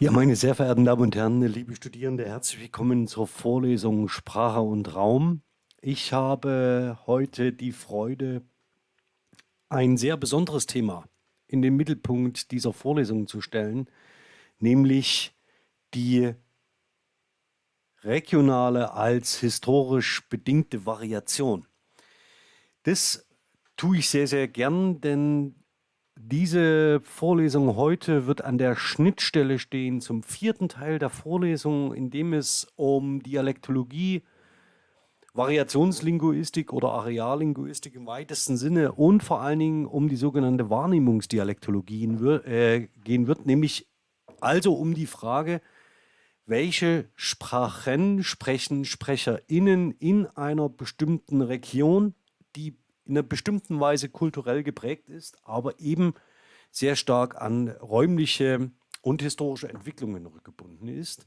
Ja, meine sehr verehrten Damen und Herren, liebe Studierende, herzlich willkommen zur Vorlesung Sprache und Raum. Ich habe heute die Freude, ein sehr besonderes Thema in den Mittelpunkt dieser Vorlesung zu stellen, nämlich die regionale als historisch bedingte Variation. Das tue ich sehr, sehr gern, denn diese Vorlesung heute wird an der Schnittstelle stehen zum vierten Teil der Vorlesung, in dem es um Dialektologie, Variationslinguistik oder Areallinguistik im weitesten Sinne und vor allen Dingen um die sogenannte Wahrnehmungsdialektologie äh, gehen wird, nämlich also um die Frage, welche Sprachen sprechen SprecherInnen in einer bestimmten Region, die in einer bestimmten Weise kulturell geprägt ist, aber eben sehr stark an räumliche und historische Entwicklungen rückgebunden ist,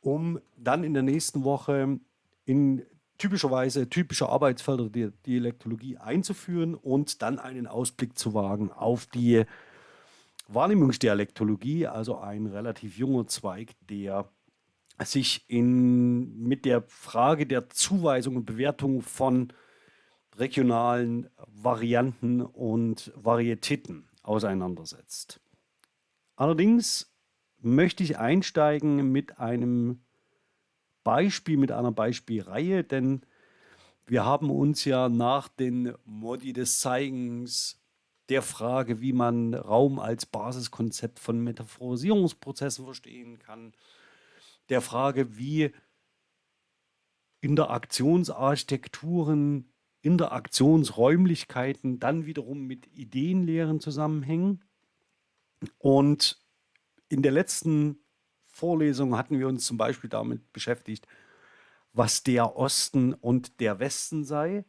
um dann in der nächsten Woche in typischerweise typische Arbeitsfelder der Dialektologie einzuführen und dann einen Ausblick zu wagen auf die Wahrnehmungsdialektologie, also ein relativ junger Zweig, der sich in, mit der Frage der Zuweisung und Bewertung von regionalen Varianten und Varietäten auseinandersetzt. Allerdings möchte ich einsteigen mit einem Beispiel, mit einer Beispielreihe, denn wir haben uns ja nach den Modi des Zeigens der Frage, wie man Raum als Basiskonzept von Metaphorisierungsprozessen verstehen kann, der Frage, wie Interaktionsarchitekturen Interaktionsräumlichkeiten dann wiederum mit Ideenlehren zusammenhängen. Und in der letzten Vorlesung hatten wir uns zum Beispiel damit beschäftigt, was der Osten und der Westen sei.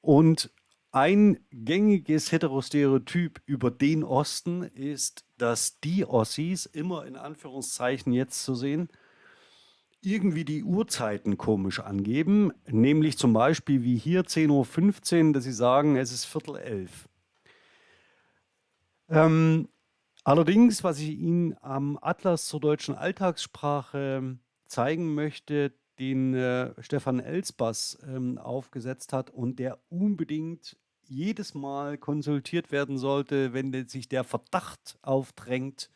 Und ein gängiges Heterostereotyp über den Osten ist, dass die Ossis, immer in Anführungszeichen jetzt zu sehen, irgendwie die Uhrzeiten komisch angeben, nämlich zum Beispiel wie hier 10.15 Uhr, dass sie sagen, es ist Viertel elf. Ähm, allerdings, was ich Ihnen am Atlas zur deutschen Alltagssprache zeigen möchte, den äh, Stefan Elsbass ähm, aufgesetzt hat und der unbedingt jedes Mal konsultiert werden sollte, wenn sich der Verdacht aufdrängt,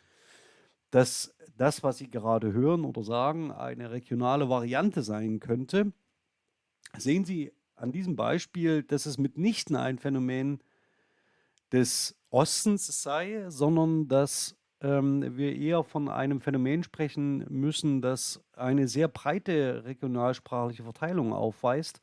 dass das, was Sie gerade hören oder sagen, eine regionale Variante sein könnte, sehen Sie an diesem Beispiel, dass es mitnichten ein Phänomen des Ostens sei, sondern dass ähm, wir eher von einem Phänomen sprechen müssen, das eine sehr breite regionalsprachliche Verteilung aufweist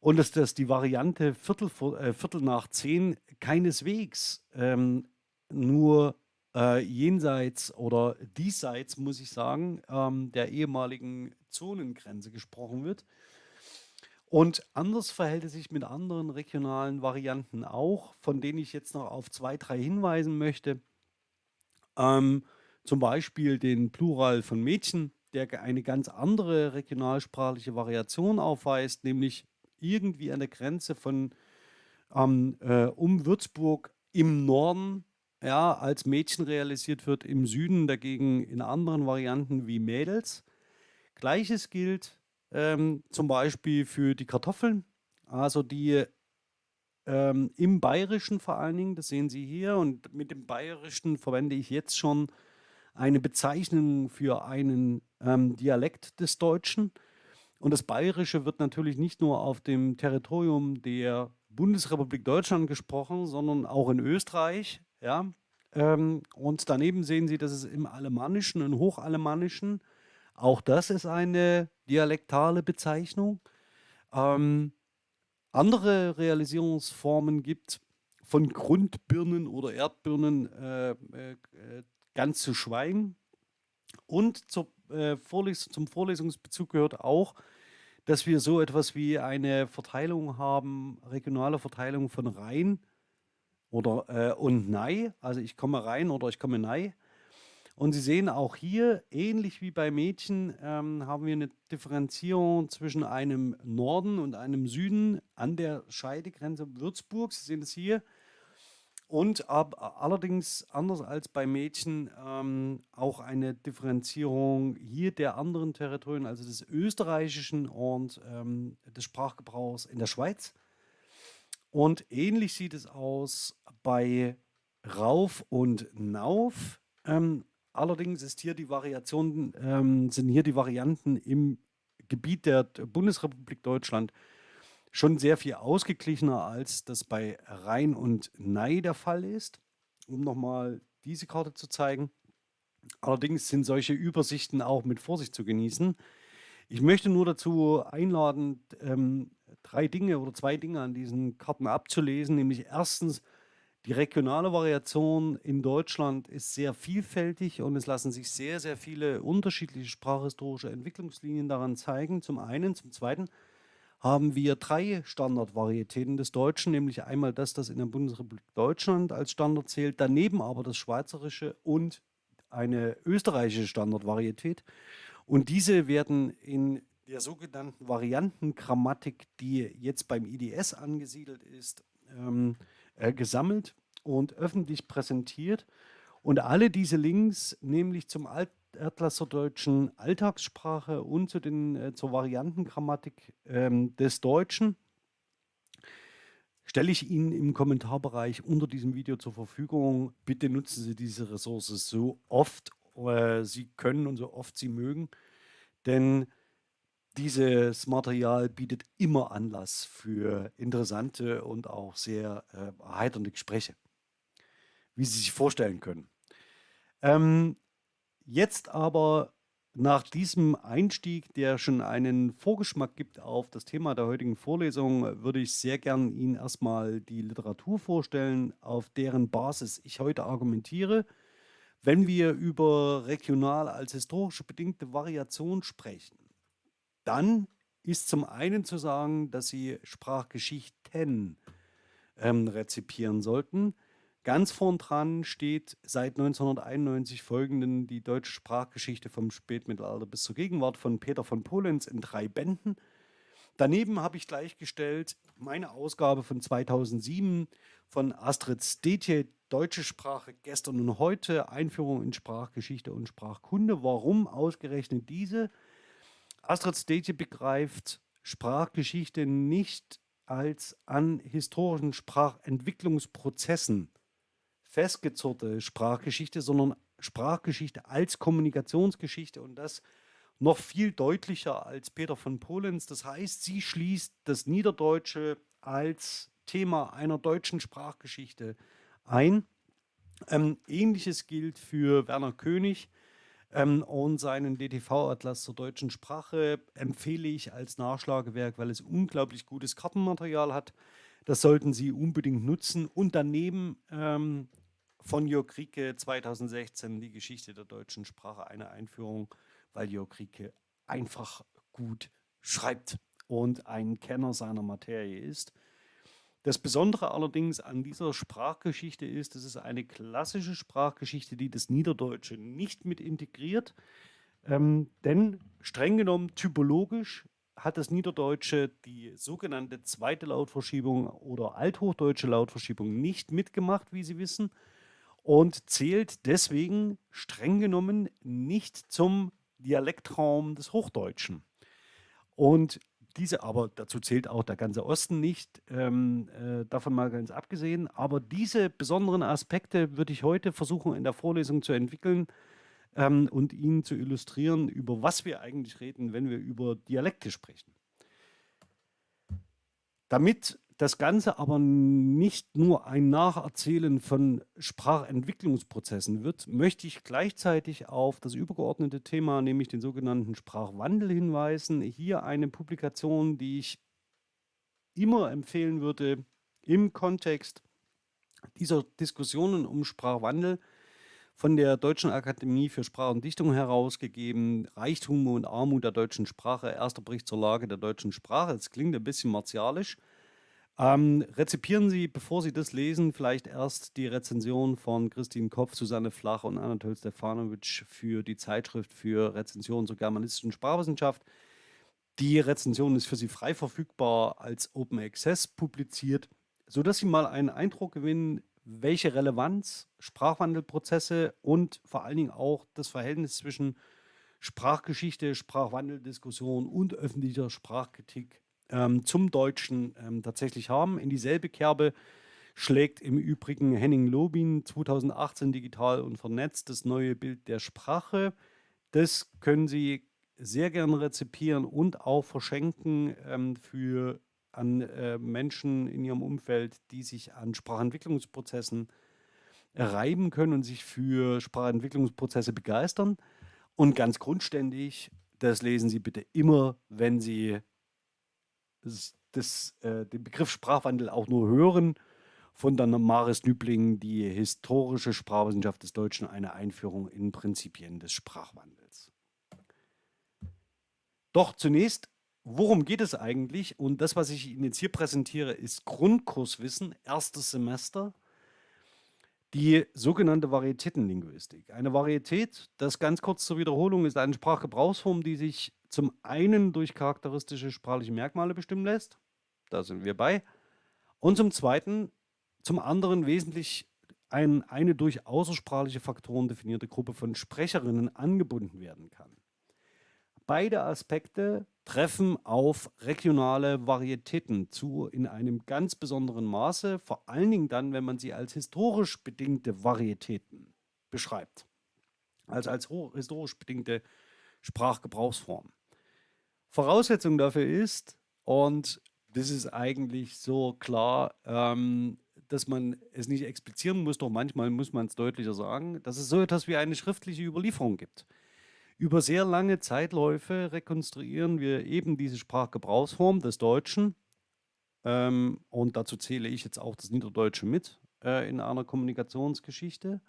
und dass das die Variante Viertel, äh, Viertel nach zehn keineswegs ähm, nur äh, jenseits oder diesseits, muss ich sagen, ähm, der ehemaligen Zonengrenze gesprochen wird. Und anders verhält es sich mit anderen regionalen Varianten auch, von denen ich jetzt noch auf zwei, drei hinweisen möchte. Ähm, zum Beispiel den Plural von Mädchen, der eine ganz andere regionalsprachliche Variation aufweist, nämlich irgendwie an der Grenze von ähm, äh, um Würzburg im Norden ja, als Mädchen realisiert wird, im Süden dagegen in anderen Varianten wie Mädels. Gleiches gilt ähm, zum Beispiel für die Kartoffeln, also die ähm, im Bayerischen vor allen Dingen, das sehen Sie hier, und mit dem Bayerischen verwende ich jetzt schon eine Bezeichnung für einen ähm, Dialekt des Deutschen. Und das Bayerische wird natürlich nicht nur auf dem Territorium der Bundesrepublik Deutschland gesprochen, sondern auch in Österreich, ja, ähm, und daneben sehen Sie, dass es im Alemannischen und Hochalemannischen, auch das ist eine dialektale Bezeichnung, ähm, andere Realisierungsformen gibt, von Grundbirnen oder Erdbirnen äh, äh, ganz zu schweigen. Und zur, äh, Vorles zum Vorlesungsbezug gehört auch, dass wir so etwas wie eine Verteilung haben, regionale Verteilung von Rhein oder äh, und Nei, also ich komme rein oder ich komme Nei. Und Sie sehen auch hier, ähnlich wie bei Mädchen, ähm, haben wir eine Differenzierung zwischen einem Norden und einem Süden an der Scheidegrenze Würzburg. Sie sehen es hier. und ab, allerdings anders als bei Mädchen ähm, auch eine Differenzierung hier der anderen Territorien, also des österreichischen und ähm, des Sprachgebrauchs in der Schweiz. Und ähnlich sieht es aus bei Rauf und Nauf. Ähm, allerdings ist hier die Variation, ähm, sind hier die Varianten im Gebiet der Bundesrepublik Deutschland schon sehr viel ausgeglichener, als das bei Rhein und Nei der Fall ist. Um nochmal diese Karte zu zeigen. Allerdings sind solche Übersichten auch mit Vorsicht zu genießen. Ich möchte nur dazu einladen, ähm, drei Dinge oder zwei Dinge an diesen Karten abzulesen. Nämlich erstens, die regionale Variation in Deutschland ist sehr vielfältig und es lassen sich sehr, sehr viele unterschiedliche sprachhistorische Entwicklungslinien daran zeigen. Zum einen. Zum zweiten, haben wir drei Standardvarietäten des Deutschen, nämlich einmal das, das in der Bundesrepublik Deutschland als Standard zählt, daneben aber das Schweizerische und eine österreichische Standardvarietät. Und diese werden in der sogenannten Variantengrammatik, die jetzt beim IDS angesiedelt ist, ähm, äh, gesammelt und öffentlich präsentiert. Und alle diese Links, nämlich zum Alt Atlas zur deutschen Alltagssprache und zu den, äh, zur Variantengrammatik ähm, des Deutschen stelle ich Ihnen im Kommentarbereich unter diesem Video zur Verfügung. Bitte nutzen Sie diese Ressource so oft äh, Sie können und so oft Sie mögen, denn dieses Material bietet immer Anlass für interessante und auch sehr äh, erheiternde Gespräche, wie Sie sich vorstellen können. Ähm, Jetzt aber nach diesem Einstieg, der schon einen Vorgeschmack gibt auf das Thema der heutigen Vorlesung, würde ich sehr gern Ihnen erstmal die Literatur vorstellen, auf deren Basis ich heute argumentiere. Wenn wir über regional als historische bedingte Variation sprechen, dann ist zum einen zu sagen, dass Sie Sprachgeschichten ähm, rezipieren sollten. Ganz vorn dran steht seit 1991 folgenden die deutsche Sprachgeschichte vom Spätmittelalter bis zur Gegenwart von Peter von Polenz in drei Bänden. Daneben habe ich gleichgestellt meine Ausgabe von 2007 von Astrid Stetje, Deutsche Sprache gestern und heute, Einführung in Sprachgeschichte und Sprachkunde. Warum ausgerechnet diese? Astrid Stetje begreift Sprachgeschichte nicht als an historischen Sprachentwicklungsprozessen festgezurrte Sprachgeschichte, sondern Sprachgeschichte als Kommunikationsgeschichte und das noch viel deutlicher als Peter von Polenz. Das heißt, sie schließt das Niederdeutsche als Thema einer deutschen Sprachgeschichte ein. Ähm, Ähnliches gilt für Werner König ähm, und seinen DTV-Atlas zur deutschen Sprache empfehle ich als Nachschlagewerk, weil es unglaublich gutes Kartenmaterial hat. Das sollten Sie unbedingt nutzen. Und daneben ähm, von Jörg Rieke 2016 die Geschichte der deutschen Sprache, eine Einführung, weil Jörg Rieke einfach gut schreibt und ein Kenner seiner Materie ist. Das Besondere allerdings an dieser Sprachgeschichte ist, es ist eine klassische Sprachgeschichte, die das Niederdeutsche nicht mit integriert. Ähm, denn streng genommen typologisch hat das Niederdeutsche die sogenannte zweite Lautverschiebung oder althochdeutsche Lautverschiebung nicht mitgemacht, wie Sie wissen, und zählt deswegen streng genommen nicht zum Dialektraum des Hochdeutschen. Und diese, aber dazu zählt auch der ganze Osten nicht, ähm, äh, davon mal ganz abgesehen. Aber diese besonderen Aspekte würde ich heute versuchen in der Vorlesung zu entwickeln ähm, und Ihnen zu illustrieren, über was wir eigentlich reden, wenn wir über Dialekte sprechen. Damit das Ganze aber nicht nur ein Nacherzählen von Sprachentwicklungsprozessen wird, möchte ich gleichzeitig auf das übergeordnete Thema, nämlich den sogenannten Sprachwandel hinweisen. Hier eine Publikation, die ich immer empfehlen würde im Kontext dieser Diskussionen um Sprachwandel von der Deutschen Akademie für Sprache und Dichtung herausgegeben, Reichtum und Armut der deutschen Sprache, erster Bericht zur Lage der deutschen Sprache. Das klingt ein bisschen martialisch, ähm, rezipieren Sie, bevor Sie das lesen, vielleicht erst die Rezension von Christine Kopf, Susanne Flach und Anatol Stefanovic für die Zeitschrift für Rezensionen zur germanistischen Sprachwissenschaft. Die Rezension ist für Sie frei verfügbar als Open Access publiziert, sodass Sie mal einen Eindruck gewinnen, welche Relevanz Sprachwandelprozesse und vor allen Dingen auch das Verhältnis zwischen Sprachgeschichte, Sprachwandeldiskussion und öffentlicher Sprachkritik ähm, zum Deutschen ähm, tatsächlich haben. In dieselbe Kerbe schlägt im Übrigen Henning Lobin 2018 digital und vernetzt das neue Bild der Sprache. Das können Sie sehr gerne rezipieren und auch verschenken ähm, für an äh, Menschen in ihrem Umfeld, die sich an Sprachentwicklungsprozessen reiben können und sich für Sprachentwicklungsprozesse begeistern. Und ganz grundständig, das lesen Sie bitte immer, wenn Sie das, äh, den Begriff Sprachwandel auch nur hören, von der Maris Nübling, die historische Sprachwissenschaft des Deutschen, eine Einführung in Prinzipien des Sprachwandels. Doch zunächst worum geht es eigentlich? Und das, was ich Ihnen jetzt hier präsentiere, ist Grundkurswissen, erstes Semester, die sogenannte Varietätenlinguistik. Eine Varietät, das ganz kurz zur Wiederholung, ist eine Sprachgebrauchsform, die sich zum einen durch charakteristische sprachliche Merkmale bestimmen lässt. Da sind wir bei. Und zum zweiten, zum anderen wesentlich ein, eine durch außersprachliche Faktoren definierte Gruppe von Sprecherinnen angebunden werden kann. Beide Aspekte treffen auf regionale Varietäten zu in einem ganz besonderen Maße, vor allen Dingen dann, wenn man sie als historisch bedingte Varietäten beschreibt. Also als historisch bedingte Sprachgebrauchsform. Voraussetzung dafür ist, und das ist eigentlich so klar, ähm, dass man es nicht explizieren muss, doch manchmal muss man es deutlicher sagen, dass es so etwas wie eine schriftliche Überlieferung gibt. Über sehr lange Zeitläufe rekonstruieren wir eben diese Sprachgebrauchsform des Deutschen. Ähm, und dazu zähle ich jetzt auch das Niederdeutsche mit äh, in einer Kommunikationsgeschichte.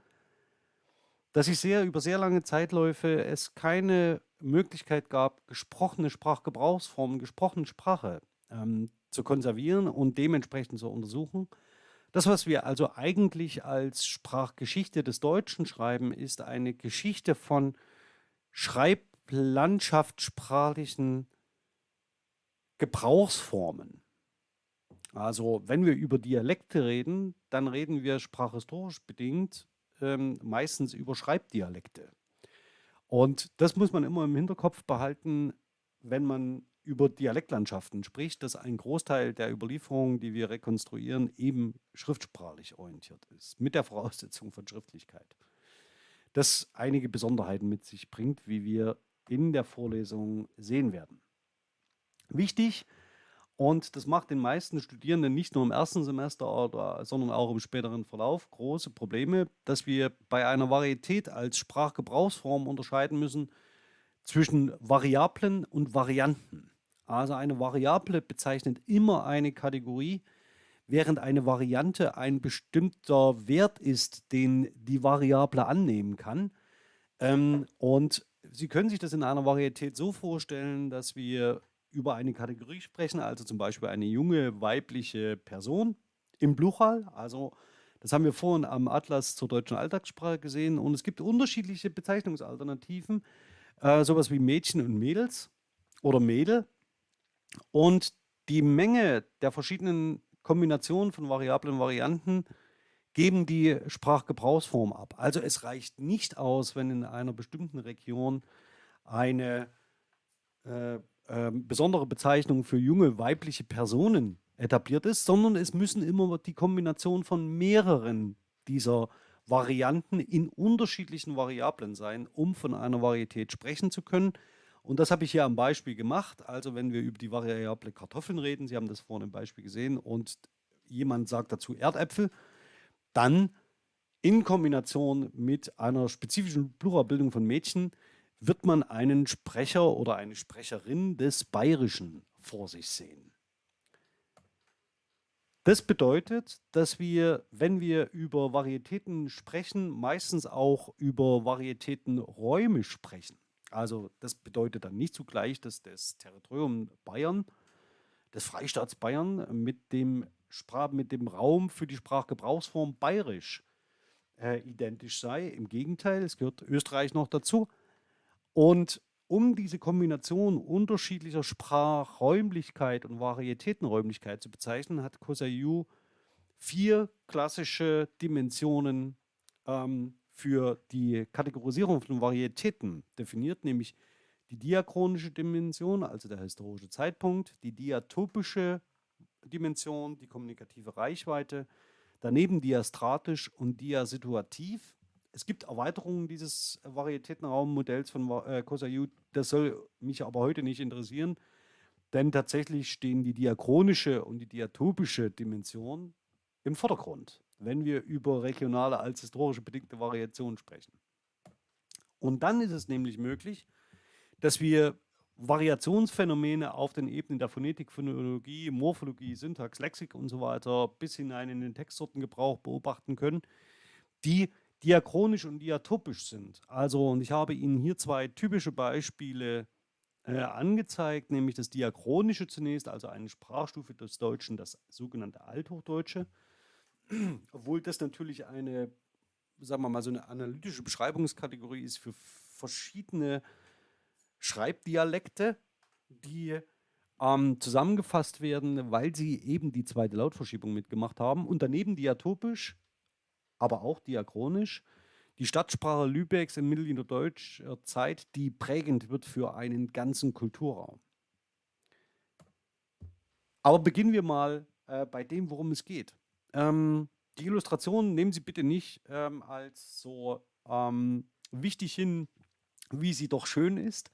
Dass sich sehr über sehr lange Zeitläufe es keine Möglichkeit gab, gesprochene Sprachgebrauchsformen, gesprochene Sprache ähm, zu konservieren und dementsprechend zu untersuchen. Das, was wir also eigentlich als Sprachgeschichte des Deutschen schreiben, ist eine Geschichte von schreiblandschaftssprachlichen Gebrauchsformen. Also wenn wir über Dialekte reden, dann reden wir sprachhistorisch bedingt ähm, meistens über Schreibdialekte. Und das muss man immer im Hinterkopf behalten, wenn man über Dialektlandschaften spricht, dass ein Großteil der Überlieferungen, die wir rekonstruieren, eben schriftsprachlich orientiert ist, mit der Voraussetzung von Schriftlichkeit das einige Besonderheiten mit sich bringt, wie wir in der Vorlesung sehen werden. Wichtig, und das macht den meisten Studierenden nicht nur im ersten Semester, sondern auch im späteren Verlauf große Probleme, dass wir bei einer Varietät als Sprachgebrauchsform unterscheiden müssen zwischen Variablen und Varianten. Also eine Variable bezeichnet immer eine Kategorie, während eine Variante ein bestimmter Wert ist, den die Variable annehmen kann. Ähm, und Sie können sich das in einer Varietät so vorstellen, dass wir über eine Kategorie sprechen, also zum Beispiel eine junge weibliche Person im Bluchal. Also das haben wir vorhin am Atlas zur deutschen Alltagssprache gesehen. Und es gibt unterschiedliche Bezeichnungsalternativen, äh, sowas wie Mädchen und Mädels oder Mädel. Und die Menge der verschiedenen Kombinationen von Variablen und Varianten geben die Sprachgebrauchsform ab. Also es reicht nicht aus, wenn in einer bestimmten Region eine äh, äh, besondere Bezeichnung für junge weibliche Personen etabliert ist, sondern es müssen immer die Kombination von mehreren dieser Varianten in unterschiedlichen Variablen sein, um von einer Varietät sprechen zu können. Und das habe ich hier am Beispiel gemacht. Also wenn wir über die Variable Kartoffeln reden, Sie haben das vorhin im Beispiel gesehen, und jemand sagt dazu Erdäpfel, dann in Kombination mit einer spezifischen Pluralbildung von Mädchen wird man einen Sprecher oder eine Sprecherin des Bayerischen vor sich sehen. Das bedeutet, dass wir, wenn wir über Varietäten sprechen, meistens auch über Varietätenräume sprechen. Also das bedeutet dann nicht zugleich, dass das Territorium Bayern, des Freistaats Bayern mit dem, Sprach, mit dem Raum für die Sprachgebrauchsform bayerisch äh, identisch sei. Im Gegenteil, es gehört Österreich noch dazu. Und um diese Kombination unterschiedlicher Sprachräumlichkeit und Varietätenräumlichkeit zu bezeichnen, hat Kosayu vier klassische Dimensionen ähm, für die Kategorisierung von Varietäten definiert, nämlich die diachronische Dimension, also der historische Zeitpunkt, die diatopische Dimension, die kommunikative Reichweite, daneben diastratisch und diasituativ. Es gibt Erweiterungen dieses Varietätenraummodells von äh, Kosayu, das soll mich aber heute nicht interessieren, denn tatsächlich stehen die diachronische und die diatopische Dimension im Vordergrund, wenn wir über regionale als historische bedingte Variation sprechen. Und dann ist es nämlich möglich, dass wir Variationsphänomene auf den Ebenen der Phonetik, Phonologie, Morphologie, Syntax, Lexik und so weiter bis hinein in den Textsortengebrauch beobachten können, die diachronisch und diatopisch sind. Also, und ich habe Ihnen hier zwei typische Beispiele äh, angezeigt, nämlich das Diachronische zunächst, also eine Sprachstufe des Deutschen, das sogenannte Althochdeutsche, obwohl das natürlich eine, sagen wir mal, so eine analytische Beschreibungskategorie ist für verschiedene Schreibdialekte, die ähm, zusammengefasst werden, weil sie eben die zweite Lautverschiebung mitgemacht haben. Und daneben diatopisch, aber auch diachronisch, die Stadtsprache Lübecks in mittelinerdeutscher Zeit, die prägend wird für einen ganzen Kulturraum. Aber beginnen wir mal äh, bei dem, worum es geht. Ähm, die Illustration nehmen Sie bitte nicht ähm, als so ähm, wichtig hin, wie sie doch schön ist,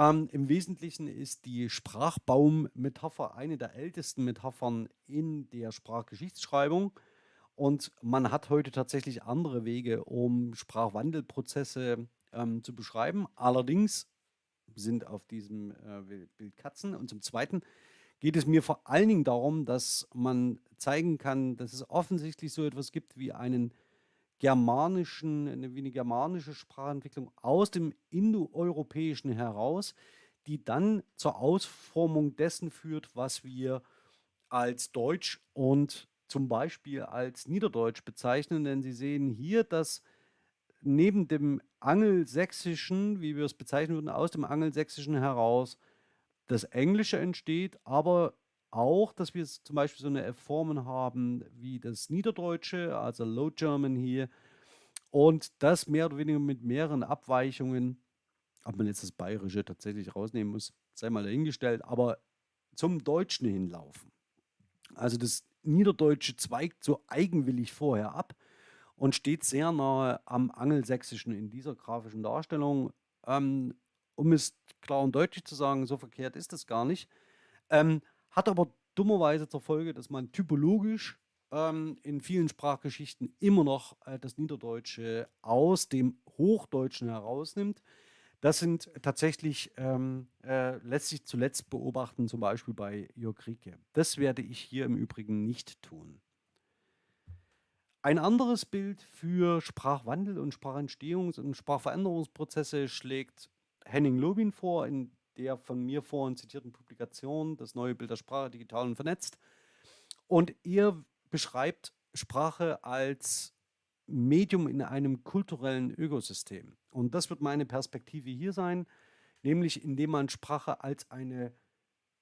ähm, Im Wesentlichen ist die Sprachbaum-Metapher eine der ältesten Metaphern in der Sprachgeschichtsschreibung. Und man hat heute tatsächlich andere Wege, um Sprachwandelprozesse ähm, zu beschreiben. Allerdings sind auf diesem äh, Bild Katzen. Und zum Zweiten geht es mir vor allen Dingen darum, dass man zeigen kann, dass es offensichtlich so etwas gibt wie einen germanischen, eine, wie eine germanische Sprachentwicklung aus dem Indoeuropäischen heraus, die dann zur Ausformung dessen führt, was wir als Deutsch und zum Beispiel als Niederdeutsch bezeichnen. Denn Sie sehen hier, dass neben dem Angelsächsischen, wie wir es bezeichnen würden, aus dem Angelsächsischen heraus das Englische entsteht, aber auch, dass wir zum Beispiel so eine Formen haben wie das Niederdeutsche, also Low German hier, und das mehr oder weniger mit mehreren Abweichungen, ob man jetzt das Bayerische tatsächlich rausnehmen muss, sei mal dahingestellt, aber zum Deutschen hinlaufen. Also das Niederdeutsche zweigt so eigenwillig vorher ab und steht sehr nahe am Angelsächsischen in dieser grafischen Darstellung. Ähm, um es klar und deutlich zu sagen, so verkehrt ist das gar nicht. Ähm, hat aber dummerweise zur Folge, dass man typologisch ähm, in vielen Sprachgeschichten immer noch äh, das Niederdeutsche aus dem Hochdeutschen herausnimmt. Das sind tatsächlich, ähm, äh, lässt sich zuletzt beobachten, zum Beispiel bei Jörg Rieke. Das werde ich hier im Übrigen nicht tun. Ein anderes Bild für Sprachwandel und Sprachentstehungs- und Sprachveränderungsprozesse schlägt Henning Lobin vor, in der von mir vorhin zitierten Publikation, das neue Bild der Sprache digital und vernetzt. Und er beschreibt Sprache als Medium in einem kulturellen Ökosystem. Und das wird meine Perspektive hier sein, nämlich indem man Sprache als, eine,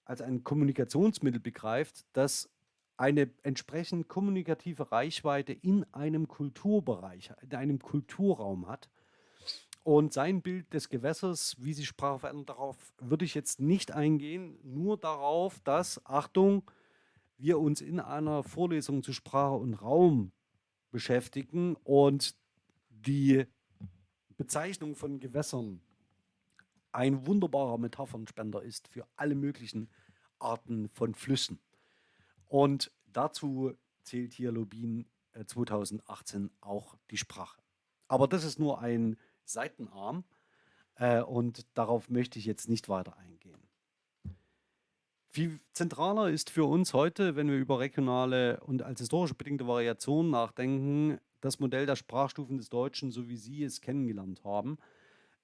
als ein Kommunikationsmittel begreift, das eine entsprechend kommunikative Reichweite in einem Kulturbereich, in einem Kulturraum hat und sein Bild des Gewässers, wie sich Sprache verändert, darauf würde ich jetzt nicht eingehen, nur darauf, dass, Achtung, wir uns in einer Vorlesung zu Sprache und Raum beschäftigen und die Bezeichnung von Gewässern ein wunderbarer Metaphernspender ist für alle möglichen Arten von Flüssen. Und dazu zählt hier Lobin 2018 äh, auch die Sprache. Aber das ist nur ein Seitenarm äh, und darauf möchte ich jetzt nicht weiter eingehen. Viel zentraler ist für uns heute, wenn wir über regionale und als historische bedingte Variationen nachdenken, das Modell der Sprachstufen des Deutschen, so wie Sie es kennengelernt haben,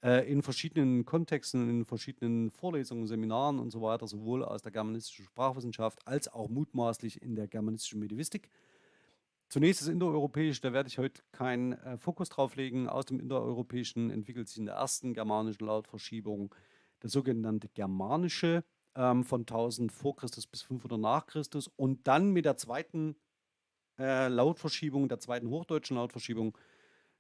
äh, in verschiedenen Kontexten, in verschiedenen Vorlesungen, Seminaren und so weiter, sowohl aus der germanistischen Sprachwissenschaft als auch mutmaßlich in der germanistischen Medievistik. Zunächst das Indoeuropäische, da werde ich heute keinen äh, Fokus drauf legen. Aus dem Indoeuropäischen entwickelt sich in der ersten germanischen Lautverschiebung das sogenannte Germanische ähm, von 1000 vor Christus bis 500 nach Christus und dann mit der zweiten äh, Lautverschiebung, der zweiten hochdeutschen Lautverschiebung.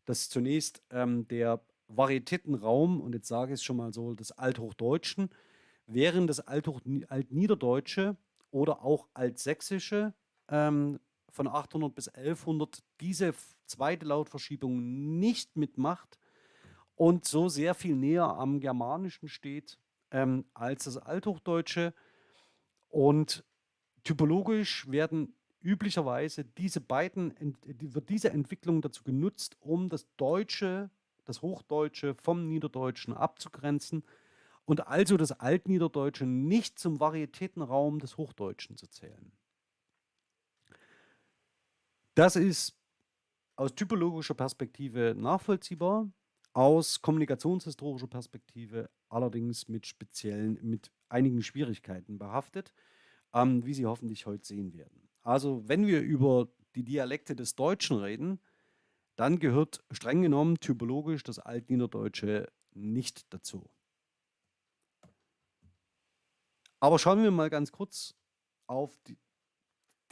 Das ist zunächst ähm, der Varietätenraum, und jetzt sage ich es schon mal so, des Althochdeutschen, während das Althoch Altniederdeutsche oder auch Altsächsische ähm, von 800 bis 1100 diese zweite Lautverschiebung nicht mitmacht und so sehr viel näher am Germanischen steht ähm, als das Althochdeutsche. Und typologisch werden üblicherweise diese beiden, wird diese Entwicklung dazu genutzt, um das Deutsche, das Hochdeutsche vom Niederdeutschen abzugrenzen und also das Altniederdeutsche nicht zum Varietätenraum des Hochdeutschen zu zählen. Das ist aus typologischer Perspektive nachvollziehbar, aus kommunikationshistorischer Perspektive allerdings mit speziellen, mit einigen Schwierigkeiten behaftet, ähm, wie Sie hoffentlich heute sehen werden. Also wenn wir über die Dialekte des Deutschen reden, dann gehört streng genommen typologisch das Altniederdeutsche nicht dazu. Aber schauen wir mal ganz kurz auf die,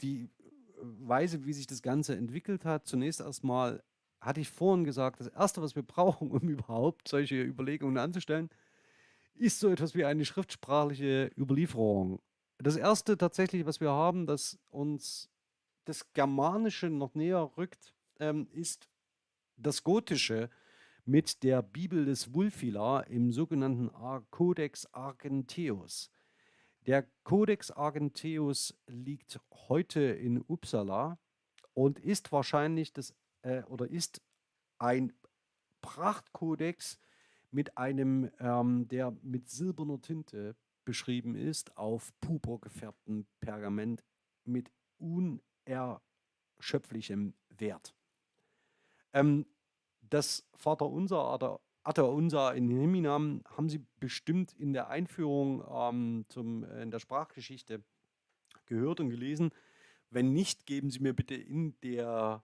die Weise, wie sich das Ganze entwickelt hat. Zunächst erstmal hatte ich vorhin gesagt, das Erste, was wir brauchen, um überhaupt solche Überlegungen anzustellen, ist so etwas wie eine schriftsprachliche Überlieferung. Das Erste tatsächlich, was wir haben, das uns das Germanische noch näher rückt, ähm, ist das Gotische mit der Bibel des Wulfila im sogenannten Codex Argenteus. Der Codex Argenteus liegt heute in Uppsala und ist wahrscheinlich das äh, oder ist ein Prachtkodex mit einem, ähm, der mit silberner Tinte beschrieben ist, auf purpur gefärbtem Pergament mit unerschöpflichem Wert. Ähm, das Vaterunser oder Atta unser in Himinam haben Sie bestimmt in der Einführung ähm, zum, äh, in der Sprachgeschichte gehört und gelesen. Wenn nicht, geben Sie mir bitte in der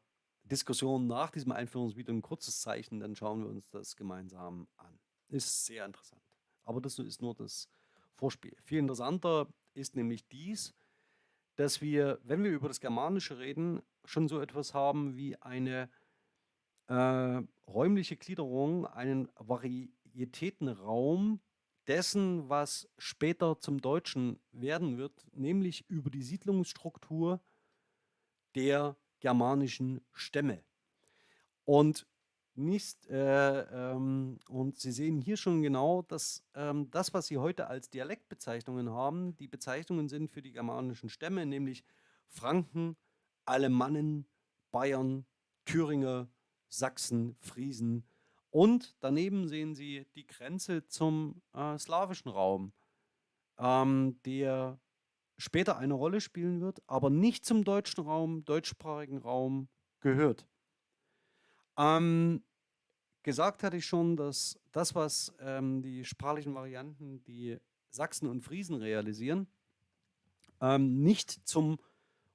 Diskussion nach diesem Einführungsvideo ein kurzes Zeichen, dann schauen wir uns das gemeinsam an. Ist sehr interessant. Aber das ist nur das Vorspiel. Viel interessanter ist nämlich dies, dass wir, wenn wir über das Germanische reden, schon so etwas haben wie eine äh, räumliche Gliederung, einen Varietätenraum dessen, was später zum Deutschen werden wird, nämlich über die Siedlungsstruktur der germanischen Stämme. Und nicht, äh, ähm, und Sie sehen hier schon genau, dass ähm, das, was Sie heute als Dialektbezeichnungen haben, die Bezeichnungen sind für die germanischen Stämme, nämlich Franken, Alemannen, Bayern, Thüringer, Sachsen, Friesen. Und daneben sehen Sie die Grenze zum äh, slawischen Raum, ähm, der später eine Rolle spielen wird, aber nicht zum deutschen Raum, deutschsprachigen Raum gehört. Ähm, gesagt hatte ich schon, dass das, was ähm, die sprachlichen Varianten, die Sachsen und Friesen realisieren, ähm, nicht zum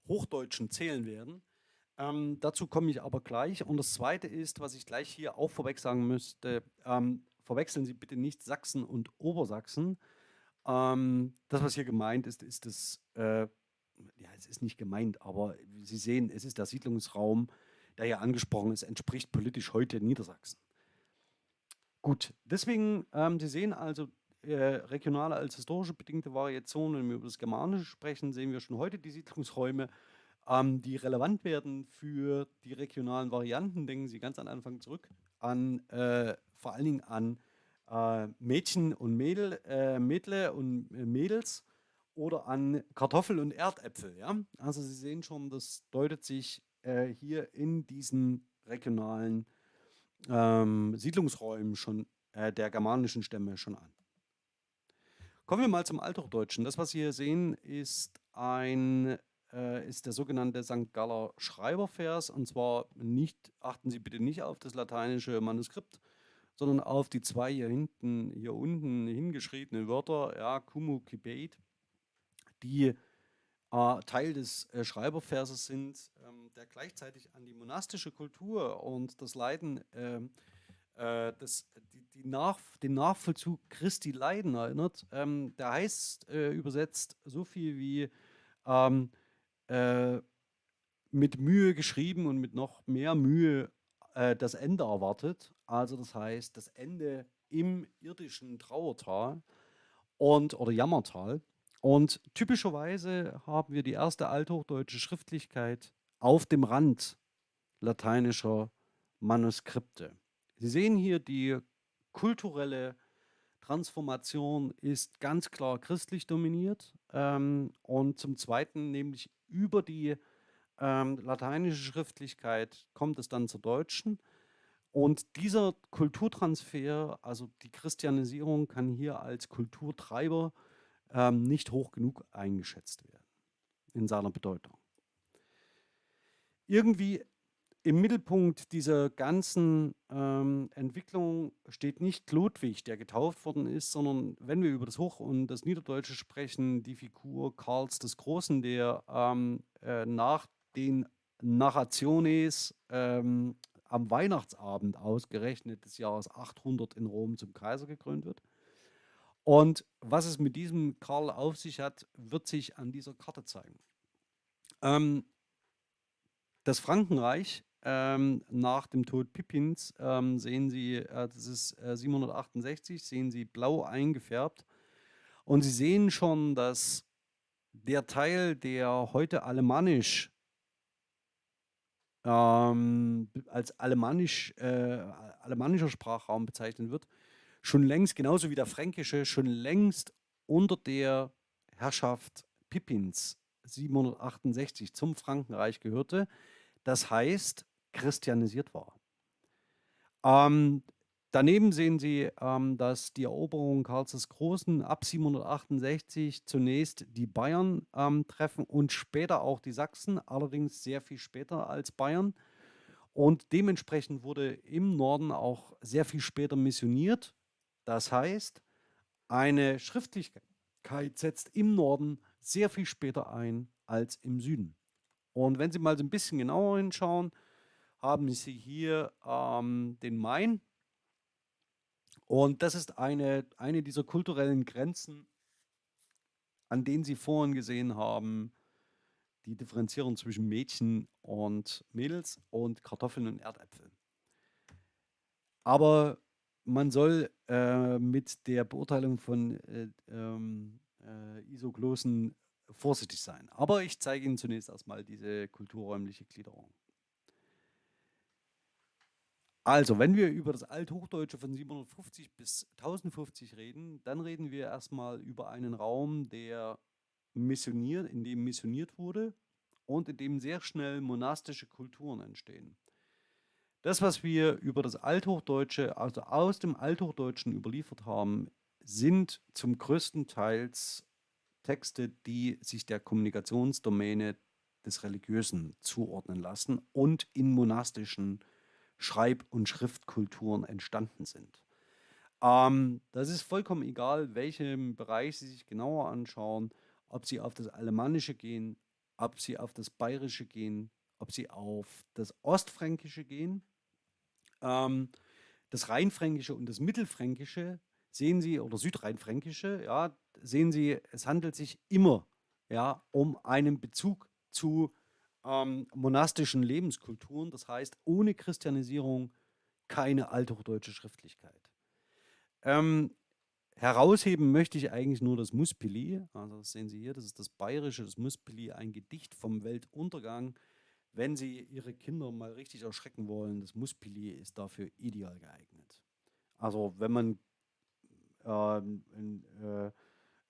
Hochdeutschen zählen werden, ähm, dazu komme ich aber gleich. Und das Zweite ist, was ich gleich hier auch vorweg sagen müsste, ähm, verwechseln Sie bitte nicht Sachsen und Obersachsen. Ähm, das, was hier gemeint ist, ist das, äh, ja, es ist nicht gemeint, aber Sie sehen, es ist der Siedlungsraum, der hier angesprochen ist, entspricht politisch heute Niedersachsen. Gut, deswegen, ähm, Sie sehen also, äh, regionale als historische bedingte Variationen, wenn wir über das Germanische sprechen, sehen wir schon heute die Siedlungsräume ähm, die relevant werden für die regionalen Varianten. Denken Sie ganz am Anfang zurück an äh, vor allen Dingen an äh, Mädchen und Mädel, äh, Mädle und äh, Mädels oder an Kartoffel und Erdäpfel. Ja? Also Sie sehen schon, das deutet sich äh, hier in diesen regionalen ähm, Siedlungsräumen schon äh, der germanischen Stämme schon an. Kommen wir mal zum Althochdeutschen. Das, was Sie hier sehen, ist ein äh, ist der sogenannte St. Galler Schreibervers. Und zwar nicht, achten Sie bitte nicht auf das lateinische Manuskript, sondern auf die zwei hier hinten, hier unten hingeschriebenen Wörter, ja, Kumu Kibet, die äh, Teil des äh, Schreiberverses sind, ähm, der gleichzeitig an die monastische Kultur und das Leiden, ähm, äh, das, die, die Nach, den Nachvollzug Christi Leiden erinnert. Ähm, der heißt äh, übersetzt so viel wie ähm, äh, mit Mühe geschrieben und mit noch mehr Mühe äh, das Ende erwartet. Also das heißt, das Ende im irdischen Trauertal und oder Jammertal. Und typischerweise haben wir die erste althochdeutsche Schriftlichkeit auf dem Rand lateinischer Manuskripte. Sie sehen hier, die kulturelle Transformation ist ganz klar christlich dominiert ähm, und zum Zweiten nämlich über die ähm, lateinische Schriftlichkeit kommt es dann zur deutschen. Und dieser Kulturtransfer, also die Christianisierung, kann hier als Kulturtreiber ähm, nicht hoch genug eingeschätzt werden in seiner Bedeutung. Irgendwie im Mittelpunkt dieser ganzen ähm, Entwicklung steht nicht Ludwig, der getauft worden ist, sondern wenn wir über das Hoch- und das Niederdeutsche sprechen, die Figur Karls des Großen, der ähm, äh, nach den Narrationes ähm, am Weihnachtsabend ausgerechnet des Jahres 800 in Rom zum Kaiser gekrönt wird. Und was es mit diesem Karl auf sich hat, wird sich an dieser Karte zeigen. Ähm, das Frankenreich ähm, nach dem Tod Pippins ähm, sehen Sie, äh, das ist äh, 768, sehen Sie blau eingefärbt. Und Sie sehen schon, dass der Teil, der heute alemannisch ähm, als alemannisch, äh, alemannischer Sprachraum bezeichnet wird, schon längst, genauso wie der fränkische, schon längst unter der Herrschaft Pippins 768 zum Frankenreich gehörte. Das heißt, christianisiert war. Ähm, daneben sehen Sie, ähm, dass die Eroberung Karls des Großen ab 768 zunächst die Bayern ähm, treffen und später auch die Sachsen, allerdings sehr viel später als Bayern. Und dementsprechend wurde im Norden auch sehr viel später missioniert. Das heißt, eine Schriftlichkeit setzt im Norden sehr viel später ein als im Süden. Und wenn Sie mal so ein bisschen genauer hinschauen, haben Sie hier ähm, den Main. Und das ist eine, eine dieser kulturellen Grenzen, an denen Sie vorhin gesehen haben, die Differenzierung zwischen Mädchen und Mädels und Kartoffeln und Erdäpfel. Aber man soll äh, mit der Beurteilung von äh, ähm, äh, Isoglossen vorsichtig sein. Aber ich zeige Ihnen zunächst erstmal diese kulturräumliche Gliederung. Also, wenn wir über das Althochdeutsche von 750 bis 1050 reden, dann reden wir erstmal über einen Raum, der missioniert, in dem missioniert wurde und in dem sehr schnell monastische Kulturen entstehen. Das, was wir über das Althochdeutsche, also aus dem Althochdeutschen überliefert haben, sind zum größten Teil Texte, die sich der Kommunikationsdomäne des Religiösen zuordnen lassen und in monastischen Schreib- und Schriftkulturen entstanden sind. Ähm, das ist vollkommen egal, welchem Bereich Sie sich genauer anschauen, ob Sie auf das Alemannische gehen, ob Sie auf das Bayerische gehen, ob Sie auf das Ostfränkische gehen. Ähm, das Rheinfränkische und das Mittelfränkische sehen Sie, oder Südrheinfränkische, ja, sehen Sie, es handelt sich immer ja, um einen Bezug zu ähm, monastischen Lebenskulturen. Das heißt, ohne Christianisierung keine althochdeutsche Schriftlichkeit. Ähm, herausheben möchte ich eigentlich nur das Muspili. Also das sehen Sie hier, das ist das bayerische, das Muspili, ein Gedicht vom Weltuntergang. Wenn Sie Ihre Kinder mal richtig erschrecken wollen, das Muspili ist dafür ideal geeignet. Also wenn man ähm, äh,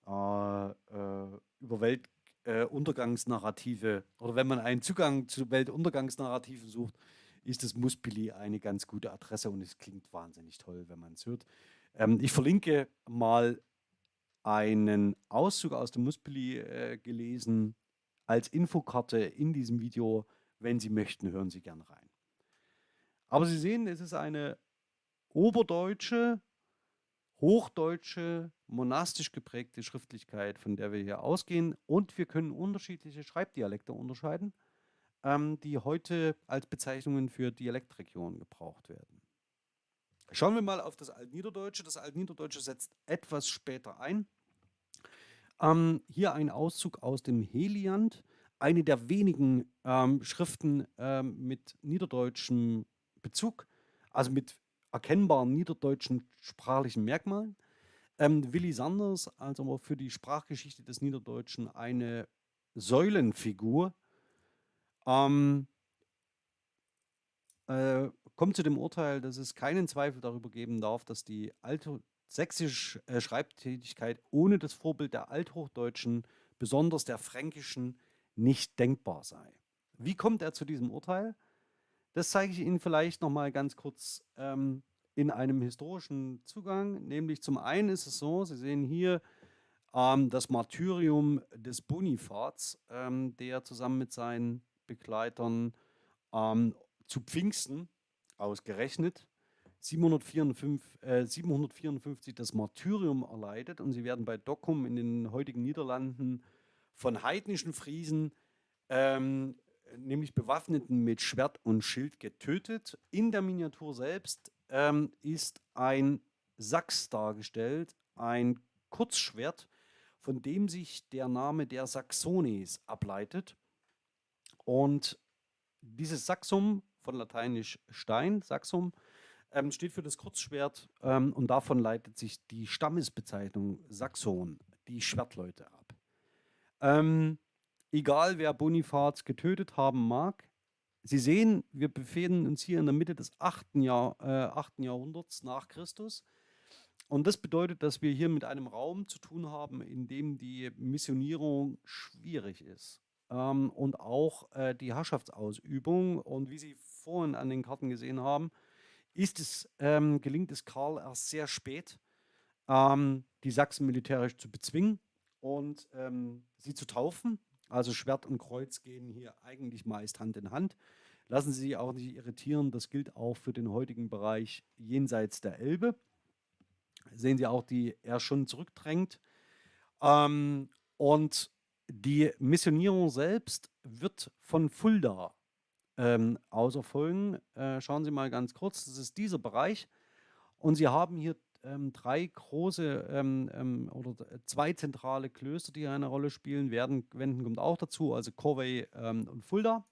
äh, äh, über Welt äh, Untergangsnarrative oder wenn man einen Zugang zu Weltuntergangsnarrativen sucht, ist das Muspili eine ganz gute Adresse und es klingt wahnsinnig toll, wenn man es hört. Ähm, ich verlinke mal einen Auszug aus dem Muspili äh, gelesen als Infokarte in diesem Video. Wenn Sie möchten, hören Sie gern rein. Aber Sie sehen, es ist eine oberdeutsche hochdeutsche, monastisch geprägte Schriftlichkeit, von der wir hier ausgehen. Und wir können unterschiedliche Schreibdialekte unterscheiden, ähm, die heute als Bezeichnungen für Dialektregionen gebraucht werden. Schauen wir mal auf das Altniederdeutsche. Das Altniederdeutsche setzt etwas später ein. Ähm, hier ein Auszug aus dem Heliant, eine der wenigen ähm, Schriften ähm, mit niederdeutschem Bezug, also mit erkennbaren niederdeutschen sprachlichen Merkmalen. Ähm, Willi Sanders, also für die Sprachgeschichte des Niederdeutschen eine Säulenfigur, ähm, äh, kommt zu dem Urteil, dass es keinen Zweifel darüber geben darf, dass die altsächsische äh, Schreibtätigkeit ohne das Vorbild der althochdeutschen, besonders der fränkischen, nicht denkbar sei. Wie kommt er zu diesem Urteil? Das zeige ich Ihnen vielleicht noch mal ganz kurz ähm, in einem historischen Zugang. Nämlich zum einen ist es so, Sie sehen hier ähm, das Martyrium des Bonifats, ähm, der zusammen mit seinen Begleitern ähm, zu Pfingsten ausgerechnet 754, äh, 754 das Martyrium erleidet und sie werden bei Dokkum in den heutigen Niederlanden von heidnischen Friesen, ähm, nämlich Bewaffneten mit Schwert und Schild getötet. In der Miniatur selbst ähm, ist ein Sachs dargestellt, ein Kurzschwert, von dem sich der Name der Saxones ableitet. Und dieses Saxum, von lateinisch Stein, Saxum, ähm, steht für das Kurzschwert ähm, und davon leitet sich die Stammesbezeichnung Saxon, die Schwertleute ab. Ähm, egal wer Bonifaz getötet haben mag, Sie sehen, wir befinden uns hier in der Mitte des 8. Jahr, äh, 8. Jahrhunderts nach Christus. Und das bedeutet, dass wir hier mit einem Raum zu tun haben, in dem die Missionierung schwierig ist. Ähm, und auch äh, die Herrschaftsausübung. Und wie Sie vorhin an den Karten gesehen haben, ist es, ähm, gelingt es Karl erst sehr spät, ähm, die Sachsen militärisch zu bezwingen und ähm, sie zu taufen. Also Schwert und Kreuz gehen hier eigentlich meist Hand in Hand. Lassen Sie sich auch nicht irritieren, das gilt auch für den heutigen Bereich jenseits der Elbe. Sehen Sie auch, die er schon zurückdrängt. Ähm, und die Missionierung selbst wird von Fulda ähm, aus erfolgen. Äh, schauen Sie mal ganz kurz, das ist dieser Bereich. Und Sie haben hier ähm, drei große ähm, ähm, oder zwei zentrale Klöster, die eine Rolle spielen. Werden, Wenden kommt auch dazu, also Corvey ähm, und Fulda.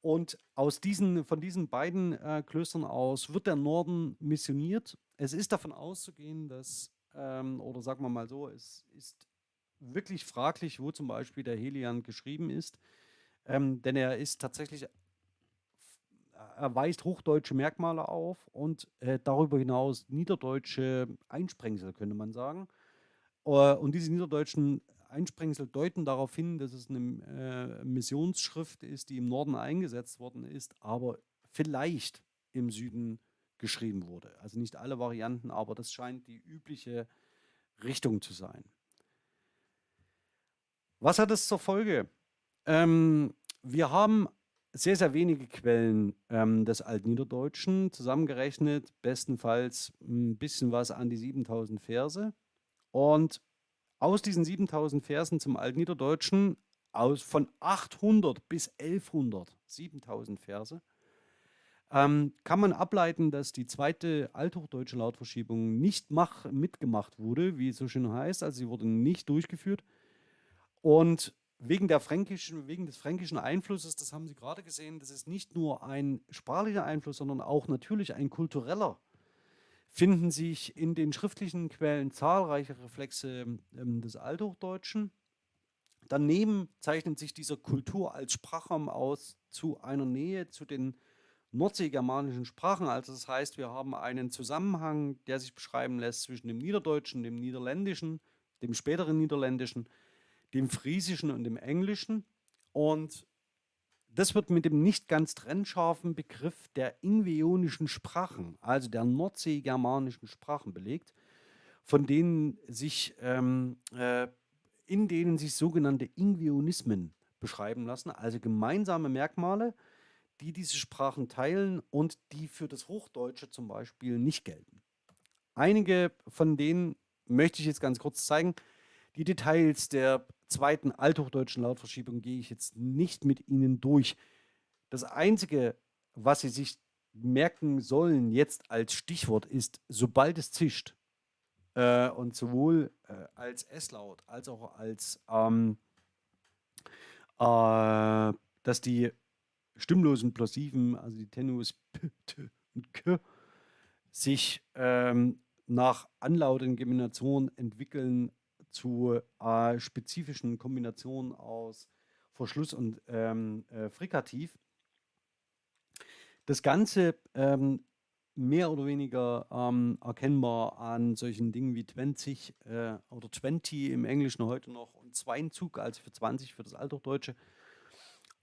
Und aus diesen, von diesen beiden äh, Klöstern aus wird der Norden missioniert. Es ist davon auszugehen, dass, ähm, oder sagen wir mal so, es ist wirklich fraglich, wo zum Beispiel der Helian geschrieben ist. Ähm, denn er ist tatsächlich er weist hochdeutsche Merkmale auf und äh, darüber hinaus niederdeutsche Einsprengsel, könnte man sagen. Uh, und diese niederdeutschen Einsprengsel deuten darauf hin, dass es eine äh, Missionsschrift ist, die im Norden eingesetzt worden ist, aber vielleicht im Süden geschrieben wurde. Also nicht alle Varianten, aber das scheint die übliche Richtung zu sein. Was hat es zur Folge? Ähm, wir haben sehr, sehr wenige Quellen ähm, des Altniederdeutschen zusammengerechnet, bestenfalls ein bisschen was an die 7000 Verse. Und aus diesen 7000 Versen zum Altniederdeutschen, aus, von 800 bis 1100, 7000 Verse, ähm, kann man ableiten, dass die zweite althochdeutsche Lautverschiebung nicht mach, mitgemacht wurde, wie es so schön heißt, also sie wurde nicht durchgeführt. Und wegen, der fränkischen, wegen des fränkischen Einflusses, das haben Sie gerade gesehen, das ist nicht nur ein sprachlicher Einfluss, sondern auch natürlich ein kultureller, finden sich in den schriftlichen Quellen zahlreiche Reflexe ähm, des Althochdeutschen. Daneben zeichnet sich dieser Kultur als Sprachraum aus zu einer Nähe zu den nordseegermanischen Sprachen. Also das heißt, wir haben einen Zusammenhang, der sich beschreiben lässt zwischen dem Niederdeutschen, dem Niederländischen, dem späteren Niederländischen, dem Friesischen und dem Englischen. Und das wird mit dem nicht ganz trennscharfen Begriff der ingveonischen Sprachen, also der nordseegermanischen Sprachen belegt, von denen sich, ähm, äh, in denen sich sogenannte Ingveonismen beschreiben lassen, also gemeinsame Merkmale, die diese Sprachen teilen und die für das Hochdeutsche zum Beispiel nicht gelten. Einige von denen möchte ich jetzt ganz kurz zeigen. Die Details der zweiten althochdeutschen Lautverschiebung gehe ich jetzt nicht mit Ihnen durch. Das Einzige, was Sie sich merken sollen jetzt als Stichwort ist, sobald es zischt, äh, und sowohl äh, als S-Laut als auch als, ähm, äh, dass die stimmlosen Plosiven, also die Tenus P, T und K, sich ähm, nach anlautenden Geminationen entwickeln zu äh, spezifischen Kombinationen aus Verschluss und ähm, äh, Frikativ. Das Ganze ähm, mehr oder weniger ähm, erkennbar an solchen Dingen wie 20 äh, oder 20 im Englischen heute noch und Zweinzug, also für 20 für das Althochdeutsche.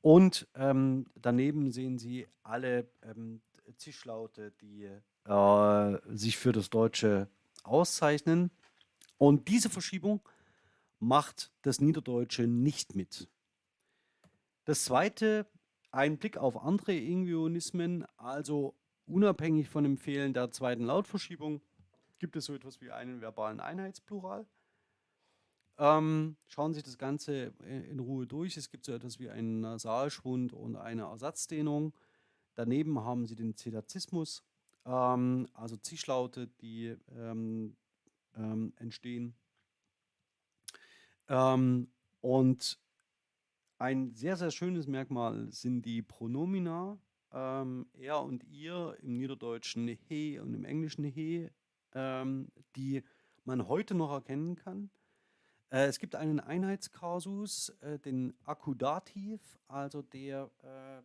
Und ähm, daneben sehen Sie alle ähm, Zischlaute, die äh, sich für das Deutsche auszeichnen. Und diese Verschiebung macht das Niederdeutsche nicht mit. Das zweite, ein Blick auf andere Ingvionismen, also unabhängig von dem Fehlen der zweiten Lautverschiebung, gibt es so etwas wie einen verbalen Einheitsplural. Ähm, schauen Sie sich das Ganze in Ruhe durch. Es gibt so etwas wie einen Nasalschwund und eine Ersatzdehnung. Daneben haben Sie den Zetazismus, ähm, also Zischlaute, die ähm, ähm entstehen. Ähm, und ein sehr, sehr schönes Merkmal sind die Pronomina, ähm, er und ihr im Niederdeutschen he und im Englischen he, die man heute noch erkennen kann. Äh, es gibt einen Einheitskasus, äh, den Akkudativ, also der, äh,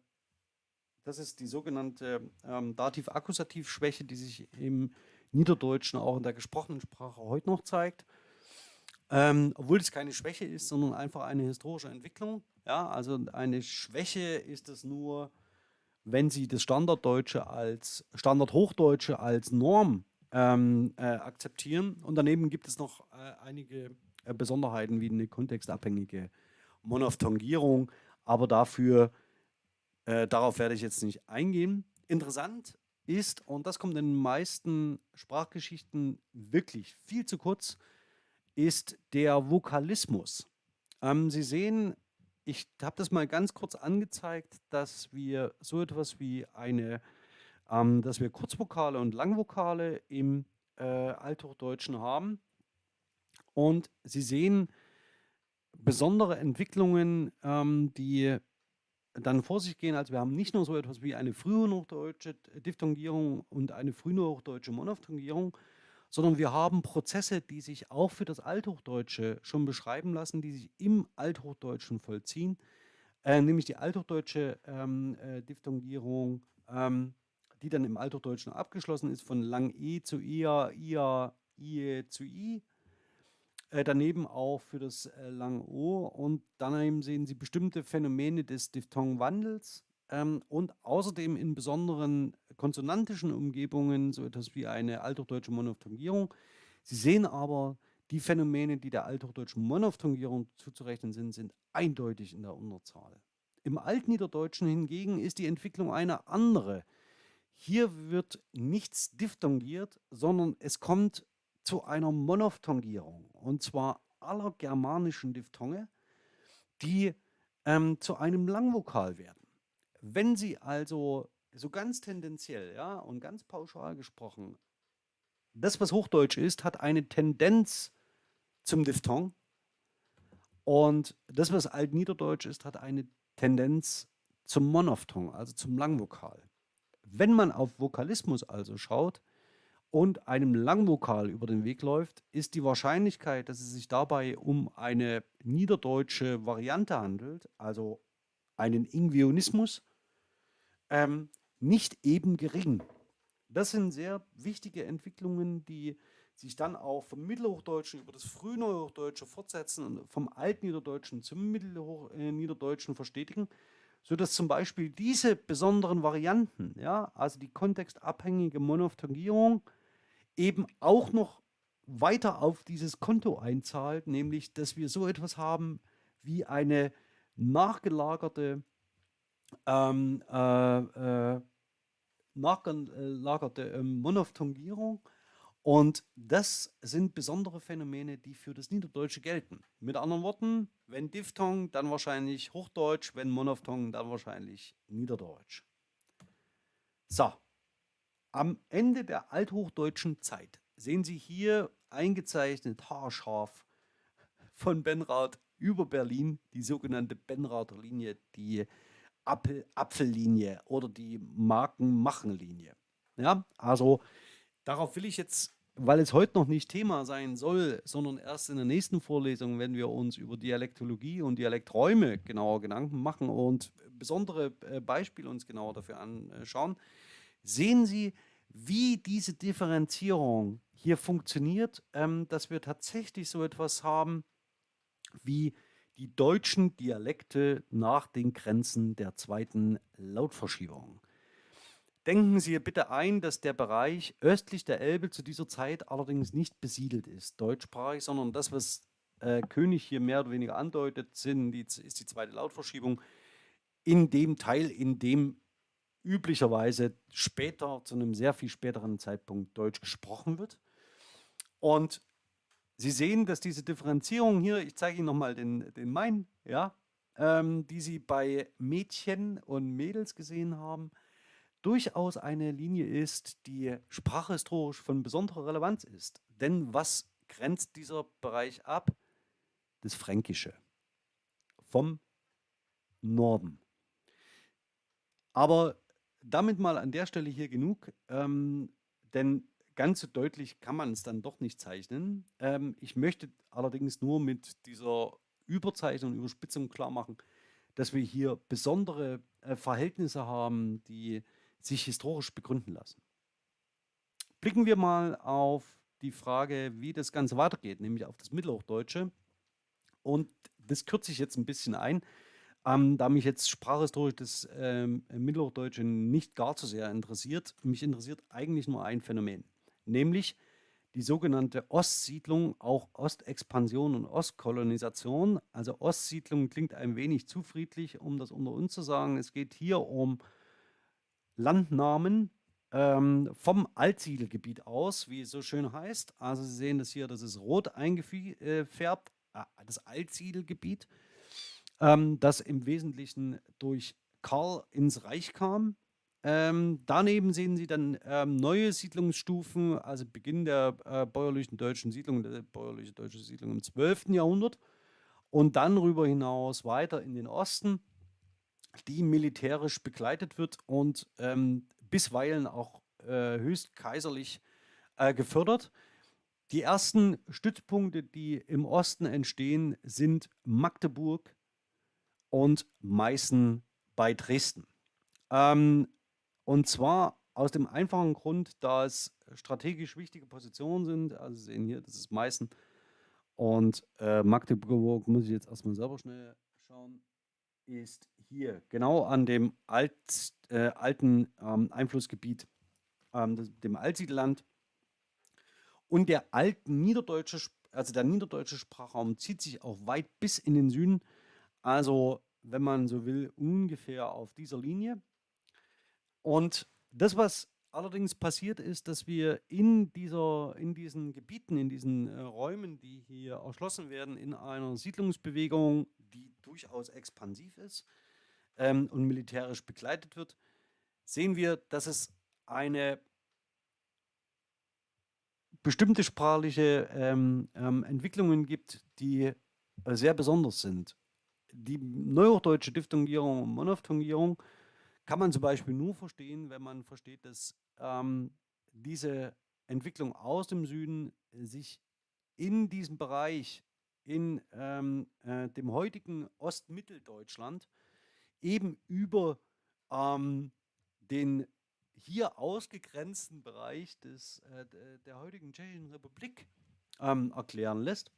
das ist die sogenannte ähm, Dativ-Akkusativ-Schwäche, die sich im Niederdeutschen auch in der gesprochenen Sprache heute noch zeigt. Ähm, obwohl es keine Schwäche ist, sondern einfach eine historische Entwicklung. Ja, also eine Schwäche ist es nur, wenn Sie das Standarddeutsche als Standardhochdeutsche als Norm ähm, äh, akzeptieren. Und daneben gibt es noch äh, einige äh, Besonderheiten wie eine kontextabhängige Monophthongierung, aber dafür, äh, darauf werde ich jetzt nicht eingehen. Interessant ist, und das kommt in den meisten Sprachgeschichten wirklich viel zu kurz, ist der Vokalismus. Ähm, Sie sehen, ich habe das mal ganz kurz angezeigt, dass wir so etwas wie eine, ähm, dass wir Kurzvokale und Langvokale im äh, Althochdeutschen haben. Und Sie sehen besondere Entwicklungen, ähm, die dann vor sich gehen. Also wir haben nicht nur so etwas wie eine frühhochdeutsche Diphthongierung und eine frühhochdeutsche Monophthongierung, sondern wir haben Prozesse, die sich auch für das Althochdeutsche schon beschreiben lassen, die sich im Althochdeutschen vollziehen, äh, nämlich die althochdeutsche ähm, äh, Diphthongierung, ähm, die dann im Althochdeutschen abgeschlossen ist, von lang E zu Ia, Ia, Ie zu I, äh, daneben auch für das äh, lange O und daneben sehen Sie bestimmte Phänomene des Diphthongwandels ähm, und außerdem in besonderen konsonantischen Umgebungen so etwas wie eine althochdeutsche Monophthongierung. Sie sehen aber, die Phänomene, die der althochdeutschen Monophthongierung zuzurechnen sind, sind eindeutig in der Unterzahl. Im Altniederdeutschen hingegen ist die Entwicklung eine andere. Hier wird nichts diphthongiert, sondern es kommt zu einer Monophthongierung und zwar aller germanischen Diphthonge, die ähm, zu einem Langvokal werden. Wenn Sie also so ganz tendenziell ja, und ganz pauschal gesprochen, das, was Hochdeutsch ist, hat eine Tendenz zum Diphthong und das, was Altniederdeutsch ist, hat eine Tendenz zum Monophthong, also zum Langvokal. Wenn man auf Vokalismus also schaut, und einem Langvokal über den Weg läuft, ist die Wahrscheinlichkeit, dass es sich dabei um eine niederdeutsche Variante handelt, also einen Ingvionismus, ähm, nicht eben gering. Das sind sehr wichtige Entwicklungen, die sich dann auch vom Mittelhochdeutschen über das Frühneuhochdeutsche fortsetzen und vom Altniederdeutschen zum Mittelniederdeutschen verstetigen, sodass zum Beispiel diese besonderen Varianten, ja, also die kontextabhängige Monophthongierung, eben auch noch weiter auf dieses Konto einzahlt, nämlich dass wir so etwas haben wie eine nachgelagerte ähm, äh, äh, nachgelagerte ähm, Monophthongierung und das sind besondere Phänomene, die für das Niederdeutsche gelten. Mit anderen Worten, wenn Diphthong, dann wahrscheinlich Hochdeutsch, wenn Monophthong, dann wahrscheinlich Niederdeutsch. So, am Ende der althochdeutschen Zeit sehen Sie hier eingezeichnet haarscharf von Benrath über Berlin die sogenannte Benrather Linie, die Apfel Apfellinie oder die Markenmachenlinie. Ja, also darauf will ich jetzt, weil es heute noch nicht Thema sein soll, sondern erst in der nächsten Vorlesung, wenn wir uns über Dialektologie und Dialekträume genauer Gedanken machen und besondere äh, Beispiele uns genauer dafür anschauen, sehen Sie, wie diese Differenzierung hier funktioniert, ähm, dass wir tatsächlich so etwas haben wie die deutschen Dialekte nach den Grenzen der zweiten Lautverschiebung. Denken Sie bitte ein, dass der Bereich östlich der Elbe zu dieser Zeit allerdings nicht besiedelt ist, deutschsprachig, sondern das, was äh, König hier mehr oder weniger andeutet, sind die, ist die zweite Lautverschiebung in dem Teil, in dem üblicherweise später, zu einem sehr viel späteren Zeitpunkt Deutsch gesprochen wird. Und Sie sehen, dass diese Differenzierung hier, ich zeige Ihnen nochmal den, den Main, ja, ähm, die Sie bei Mädchen und Mädels gesehen haben, durchaus eine Linie ist, die sprachhistorisch von besonderer Relevanz ist. Denn was grenzt dieser Bereich ab? Das Fränkische vom Norden. Aber damit mal an der Stelle hier genug, ähm, denn ganz so deutlich kann man es dann doch nicht zeichnen. Ähm, ich möchte allerdings nur mit dieser Überzeichnung Überspitzung klar machen, dass wir hier besondere äh, Verhältnisse haben, die sich historisch begründen lassen. Blicken wir mal auf die Frage, wie das Ganze weitergeht, nämlich auf das Mittelhochdeutsche. Und das kürze ich jetzt ein bisschen ein, ähm, da mich jetzt sprachhistorisch das ähm, Mittelhochdeutsche nicht gar so sehr interessiert. Mich interessiert eigentlich nur ein Phänomen nämlich die sogenannte Ostsiedlung, auch Ostexpansion und Ostkolonisation. Also Ostsiedlung klingt ein wenig zu friedlich, um das unter uns zu sagen. Es geht hier um Landnamen ähm, vom Altsiedelgebiet aus, wie es so schön heißt. Also Sie sehen das hier, das ist rot eingefärbt, äh, das Altsiedelgebiet, ähm, das im Wesentlichen durch Karl ins Reich kam ähm, daneben sehen Sie dann ähm, neue Siedlungsstufen, also Beginn der äh, bäuerlichen deutschen Siedlung, der bäuerliche deutsche Siedlung im 12. Jahrhundert und dann darüber hinaus weiter in den Osten, die militärisch begleitet wird und ähm, bisweilen auch äh, höchst kaiserlich äh, gefördert. Die ersten Stützpunkte, die im Osten entstehen, sind Magdeburg und Meißen bei Dresden. Ähm, und zwar aus dem einfachen Grund, da es strategisch wichtige Positionen sind. Also Sie sehen hier, das ist Meißen. Und äh, Magdeburg, muss ich jetzt erstmal selber schnell schauen, ist hier genau an dem Alt, äh, alten ähm, Einflussgebiet, ähm, das, dem Altsiedelland. Und der alten niederdeutsche, also der niederdeutsche Sprachraum zieht sich auch weit bis in den Süden. Also, wenn man so will, ungefähr auf dieser Linie. Und das, was allerdings passiert ist, dass wir in, dieser, in diesen Gebieten, in diesen äh, Räumen, die hier erschlossen werden, in einer Siedlungsbewegung, die durchaus expansiv ist ähm, und militärisch begleitet wird, sehen wir, dass es eine bestimmte sprachliche ähm, ähm, Entwicklungen gibt, die äh, sehr besonders sind. Die neuhochdeutsche Diphthongierung und Monophthongierung kann man zum Beispiel nur verstehen, wenn man versteht, dass ähm, diese Entwicklung aus dem Süden sich in diesem Bereich, in ähm, äh, dem heutigen Ostmitteldeutschland, eben über ähm, den hier ausgegrenzten Bereich des, äh, der heutigen Tschechischen Republik ähm, erklären lässt.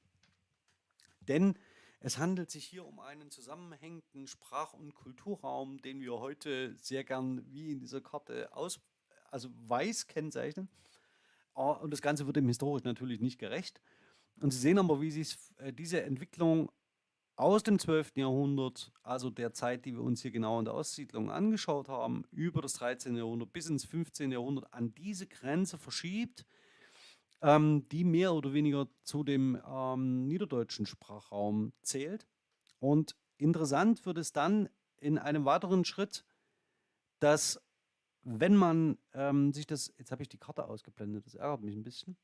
Denn es handelt sich hier um einen zusammenhängenden Sprach- und Kulturraum, den wir heute sehr gern wie in dieser Karte aus, also weiß kennzeichnen. Ah, und das Ganze wird dem historisch natürlich nicht gerecht. Und Sie sehen aber, wie sich äh, diese Entwicklung aus dem 12. Jahrhundert, also der Zeit, die wir uns hier genau in der Ostsiedlung angeschaut haben, über das 13. Jahrhundert bis ins 15. Jahrhundert an diese Grenze verschiebt, ähm, die mehr oder weniger zu dem ähm, niederdeutschen Sprachraum zählt. Und interessant wird es dann in einem weiteren Schritt, dass wenn man ähm, sich das, jetzt habe ich die Karte ausgeblendet, das ärgert mich ein bisschen.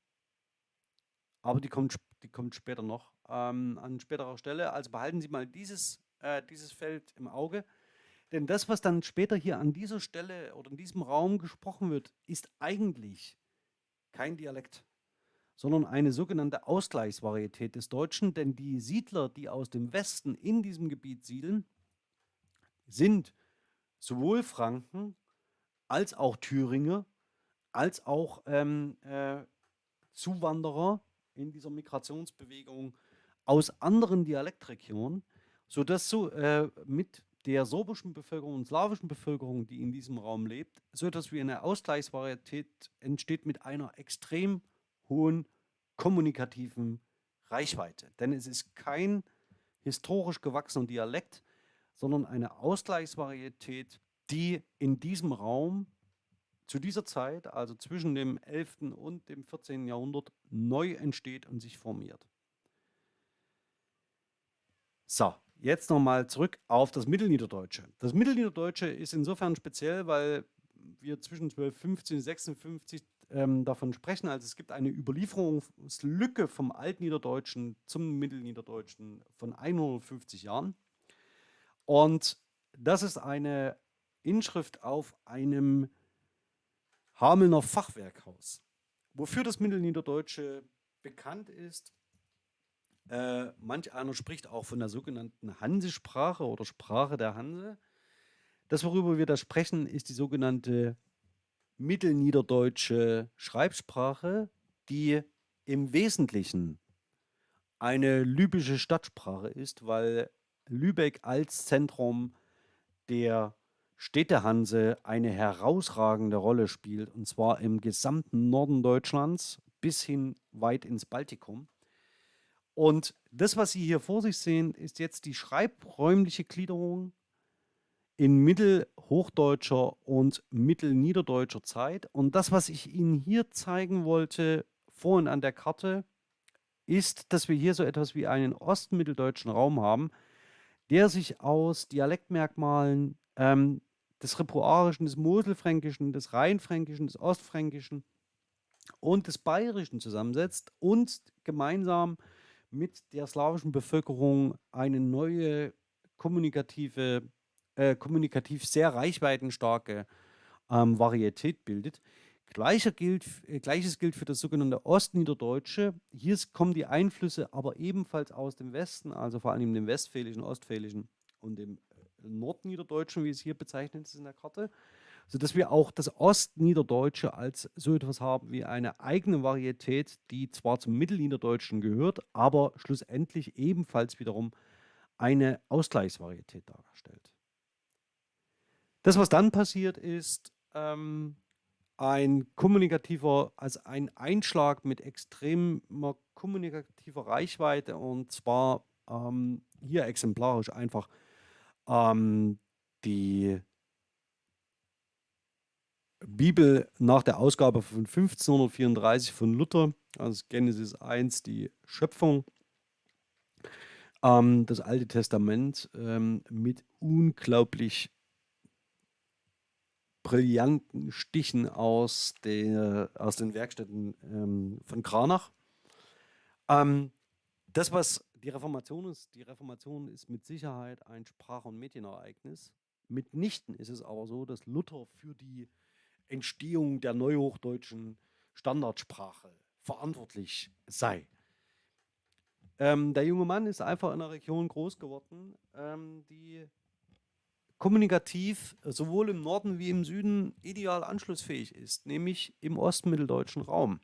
aber die kommt, die kommt später noch ähm, an späterer Stelle. Also behalten Sie mal dieses, äh, dieses Feld im Auge. Denn das, was dann später hier an dieser Stelle oder in diesem Raum gesprochen wird, ist eigentlich kein Dialekt, sondern eine sogenannte Ausgleichsvarietät des Deutschen. Denn die Siedler, die aus dem Westen in diesem Gebiet siedeln, sind sowohl Franken als auch Thüringer, als auch ähm, äh, Zuwanderer in dieser Migrationsbewegung aus anderen Dialektregionen, sodass so äh, mit der sorbischen Bevölkerung und slawischen Bevölkerung, die in diesem Raum lebt, so etwas wie eine Ausgleichsvarietät entsteht mit einer extrem hohen kommunikativen Reichweite. Denn es ist kein historisch gewachsener Dialekt, sondern eine Ausgleichsvarietät, die in diesem Raum zu dieser Zeit, also zwischen dem 11. und dem 14. Jahrhundert, neu entsteht und sich formiert. So, jetzt nochmal zurück auf das Mittelniederdeutsche. Das Mittelniederdeutsche ist insofern speziell, weil wir zwischen 1215 und 56 ähm, davon sprechen. Also es gibt eine Überlieferungslücke vom Altniederdeutschen zum Mittelniederdeutschen von 150 Jahren. Und das ist eine Inschrift auf einem Hamelner Fachwerkhaus. Wofür das Mittelniederdeutsche bekannt ist, äh, manch einer spricht auch von der sogenannten Hansesprache oder Sprache der Hanse. Das, worüber wir da sprechen, ist die sogenannte mittelniederdeutsche Schreibsprache, die im Wesentlichen eine lübische Stadtsprache ist, weil Lübeck als Zentrum der Städtehanse eine herausragende Rolle spielt, und zwar im gesamten Norden Deutschlands bis hin weit ins Baltikum. Und das, was Sie hier vor sich sehen, ist jetzt die schreibräumliche Gliederung in mittelhochdeutscher und mittelniederdeutscher Zeit. Und das, was ich Ihnen hier zeigen wollte, vorhin an der Karte, ist, dass wir hier so etwas wie einen ostmitteldeutschen Raum haben, der sich aus Dialektmerkmalen ähm, des Repoarischen, des Moselfränkischen, des Rheinfränkischen, des Ostfränkischen und des Bayerischen zusammensetzt und gemeinsam mit der slawischen Bevölkerung eine neue kommunikative, äh, kommunikativ sehr reichweitenstarke ähm, Varietät bildet. Gleicher gilt, äh, Gleiches gilt für das sogenannte Ostniederdeutsche. Hier kommen die Einflüsse aber ebenfalls aus dem Westen, also vor allem dem Westfälischen, Ostfälischen und dem äh, Nordniederdeutschen, wie es hier bezeichnet ist in der Karte, sodass wir auch das Ostniederdeutsche als so etwas haben wie eine eigene Varietät, die zwar zum Mittelniederdeutschen gehört, aber schlussendlich ebenfalls wiederum eine Ausgleichsvarietät darstellt. Das, was dann passiert, ist, ähm, ein kommunikativer, also ein Einschlag mit extremer kommunikativer Reichweite und zwar ähm, hier exemplarisch einfach ähm, die Bibel nach der Ausgabe von 1534 von Luther, also Genesis 1, die Schöpfung, ähm, das Alte Testament ähm, mit unglaublich brillanten Stichen aus, der, aus den Werkstätten ähm, von Kranach. Ähm, das, was die Reformation ist, die Reformation ist mit Sicherheit ein Sprach- und Medienereignis. Mitnichten ist es aber so, dass Luther für die Entstehung der neuhochdeutschen Standardsprache verantwortlich sei. Ähm, der junge Mann ist einfach in einer Region groß geworden, ähm, die kommunikativ sowohl im Norden wie im Süden ideal anschlussfähig ist, nämlich im ostmitteldeutschen Raum.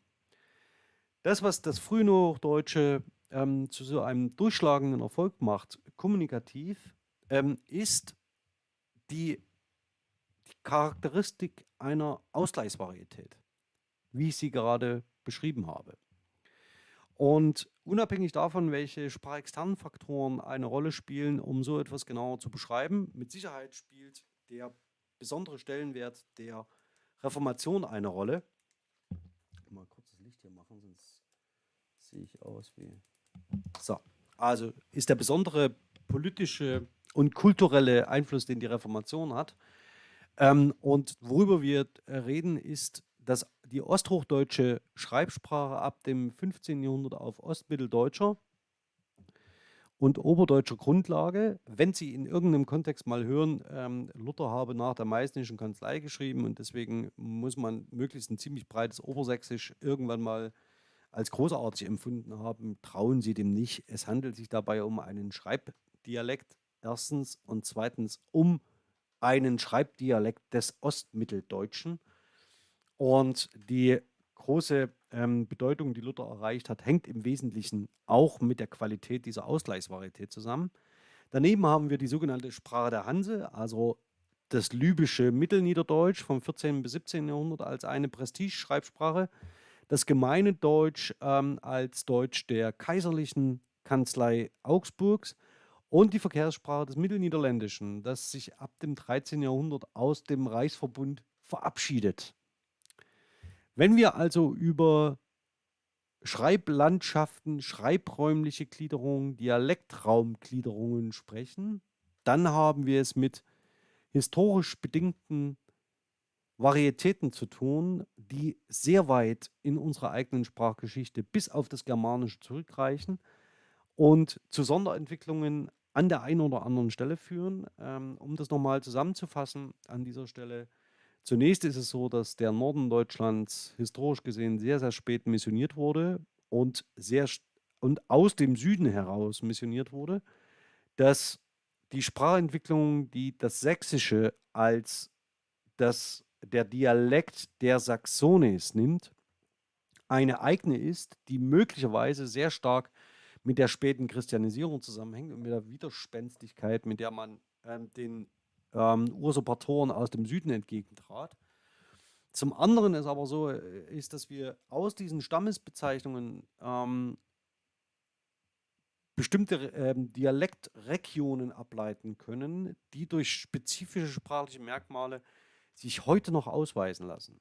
Das, was das Frühnochdeutsche ähm, zu so einem durchschlagenden Erfolg macht, kommunikativ, ähm, ist die, die Charakteristik einer Ausgleichsvarietät, wie ich sie gerade beschrieben habe. Und unabhängig davon, welche sprachexternen Faktoren eine Rolle spielen, um so etwas genauer zu beschreiben, mit Sicherheit spielt der besondere Stellenwert der Reformation eine Rolle. Mal kurz das Licht hier machen, sonst sehe ich aus wie... So, also ist der besondere politische und kulturelle Einfluss, den die Reformation hat. Ähm, und worüber wir reden, ist dass die osthochdeutsche Schreibsprache ab dem 15. Jahrhundert auf ostmitteldeutscher und oberdeutscher Grundlage, wenn Sie in irgendeinem Kontext mal hören, ähm, Luther habe nach der meißnischen Kanzlei geschrieben und deswegen muss man möglichst ein ziemlich breites Obersächsisch irgendwann mal als großartig empfunden haben, trauen Sie dem nicht. Es handelt sich dabei um einen Schreibdialekt erstens und zweitens um einen Schreibdialekt des Ostmitteldeutschen. Und die große ähm, Bedeutung, die Luther erreicht hat, hängt im Wesentlichen auch mit der Qualität dieser Ausgleichsvarietät zusammen. Daneben haben wir die sogenannte Sprache der Hanse, also das libysche Mittelniederdeutsch vom 14. bis 17. Jahrhundert als eine Prestigeschreibsprache, das gemeine Deutsch ähm, als Deutsch der kaiserlichen Kanzlei Augsburgs und die Verkehrssprache des Mittelniederländischen, das sich ab dem 13. Jahrhundert aus dem Reichsverbund verabschiedet. Wenn wir also über Schreiblandschaften, schreibräumliche Gliederungen, Dialektraumgliederungen sprechen, dann haben wir es mit historisch bedingten Varietäten zu tun, die sehr weit in unserer eigenen Sprachgeschichte bis auf das Germanische zurückreichen und zu Sonderentwicklungen an der einen oder anderen Stelle führen. Ähm, um das nochmal zusammenzufassen an dieser Stelle, Zunächst ist es so, dass der Norden Deutschlands historisch gesehen sehr, sehr spät missioniert wurde und, sehr, und aus dem Süden heraus missioniert wurde, dass die Sprachentwicklung, die das Sächsische als das, der Dialekt der Saxones nimmt, eine eigene ist, die möglicherweise sehr stark mit der späten Christianisierung zusammenhängt und mit der Widerspenstigkeit, mit der man ähm, den ähm, Usurpatoren aus dem Süden entgegentrat. Zum anderen ist aber so, äh, ist, dass wir aus diesen Stammesbezeichnungen ähm, bestimmte ähm, Dialektregionen ableiten können, die durch spezifische sprachliche Merkmale sich heute noch ausweisen lassen.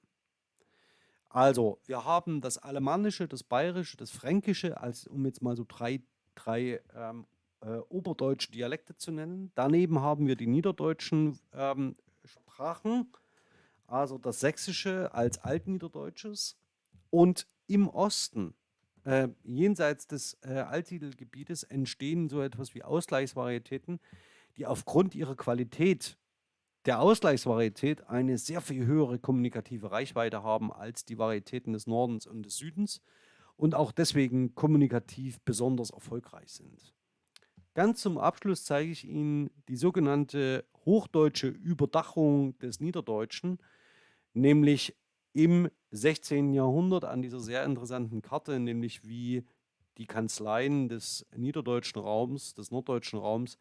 Also, wir haben das Alemannische, das Bayerische, das Fränkische, als, um jetzt mal so drei, drei ähm, äh, oberdeutsche Dialekte zu nennen. Daneben haben wir die niederdeutschen ähm, Sprachen, also das Sächsische als Altniederdeutsches. Und im Osten, äh, jenseits des äh, Alttitelgebietes, entstehen so etwas wie Ausgleichsvarietäten, die aufgrund ihrer Qualität der Ausgleichsvarietät eine sehr viel höhere kommunikative Reichweite haben als die Varietäten des Nordens und des Südens und auch deswegen kommunikativ besonders erfolgreich sind. Ganz zum Abschluss zeige ich Ihnen die sogenannte hochdeutsche Überdachung des Niederdeutschen, nämlich im 16. Jahrhundert an dieser sehr interessanten Karte, nämlich wie die Kanzleien des niederdeutschen Raums, des norddeutschen Raums,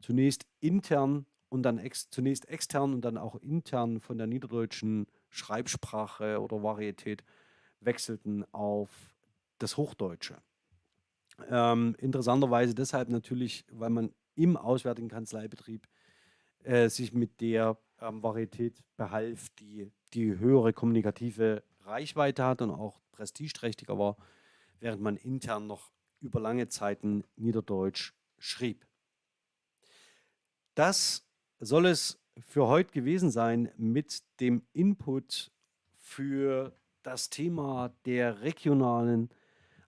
zunächst intern und dann ex, zunächst extern und dann auch intern von der niederdeutschen Schreibsprache oder Varietät wechselten auf das Hochdeutsche. Ähm, interessanterweise deshalb natürlich, weil man im auswärtigen Kanzleibetrieb äh, sich mit der ähm, Varietät behalf, die die höhere kommunikative Reichweite hat und auch prestigeträchtiger war, während man intern noch über lange Zeiten Niederdeutsch schrieb. Das soll es für heute gewesen sein mit dem Input für das Thema der regionalen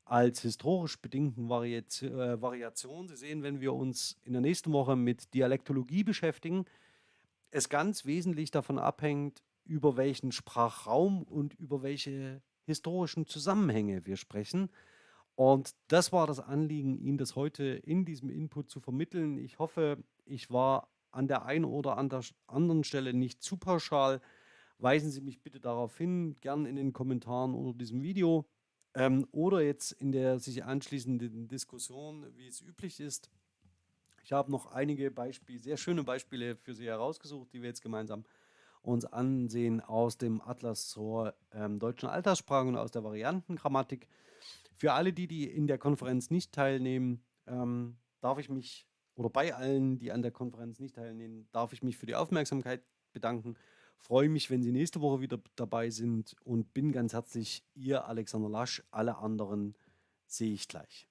als historisch bedingten äh, Variation. Sie sehen, wenn wir uns in der nächsten Woche mit Dialektologie beschäftigen, es ganz wesentlich davon abhängt, über welchen Sprachraum und über welche historischen Zusammenhänge wir sprechen. Und das war das Anliegen, Ihnen das heute in diesem Input zu vermitteln. Ich hoffe, ich war an der einen oder anderen Stelle nicht zu pauschal. Weisen Sie mich bitte darauf hin, gern in den Kommentaren unter diesem Video. Ähm, oder jetzt in der sich anschließenden Diskussion, wie es üblich ist. Ich habe noch einige Beispiele, sehr schöne Beispiele für Sie herausgesucht, die wir jetzt gemeinsam uns ansehen aus dem Atlas zur ähm, deutschen Alterssprache und aus der Variantengrammatik. Für alle die, die in der Konferenz nicht teilnehmen, ähm, darf ich mich, oder bei allen, die an der Konferenz nicht teilnehmen, darf ich mich für die Aufmerksamkeit bedanken Freue mich, wenn Sie nächste Woche wieder dabei sind und bin ganz herzlich Ihr Alexander Lasch. Alle anderen sehe ich gleich.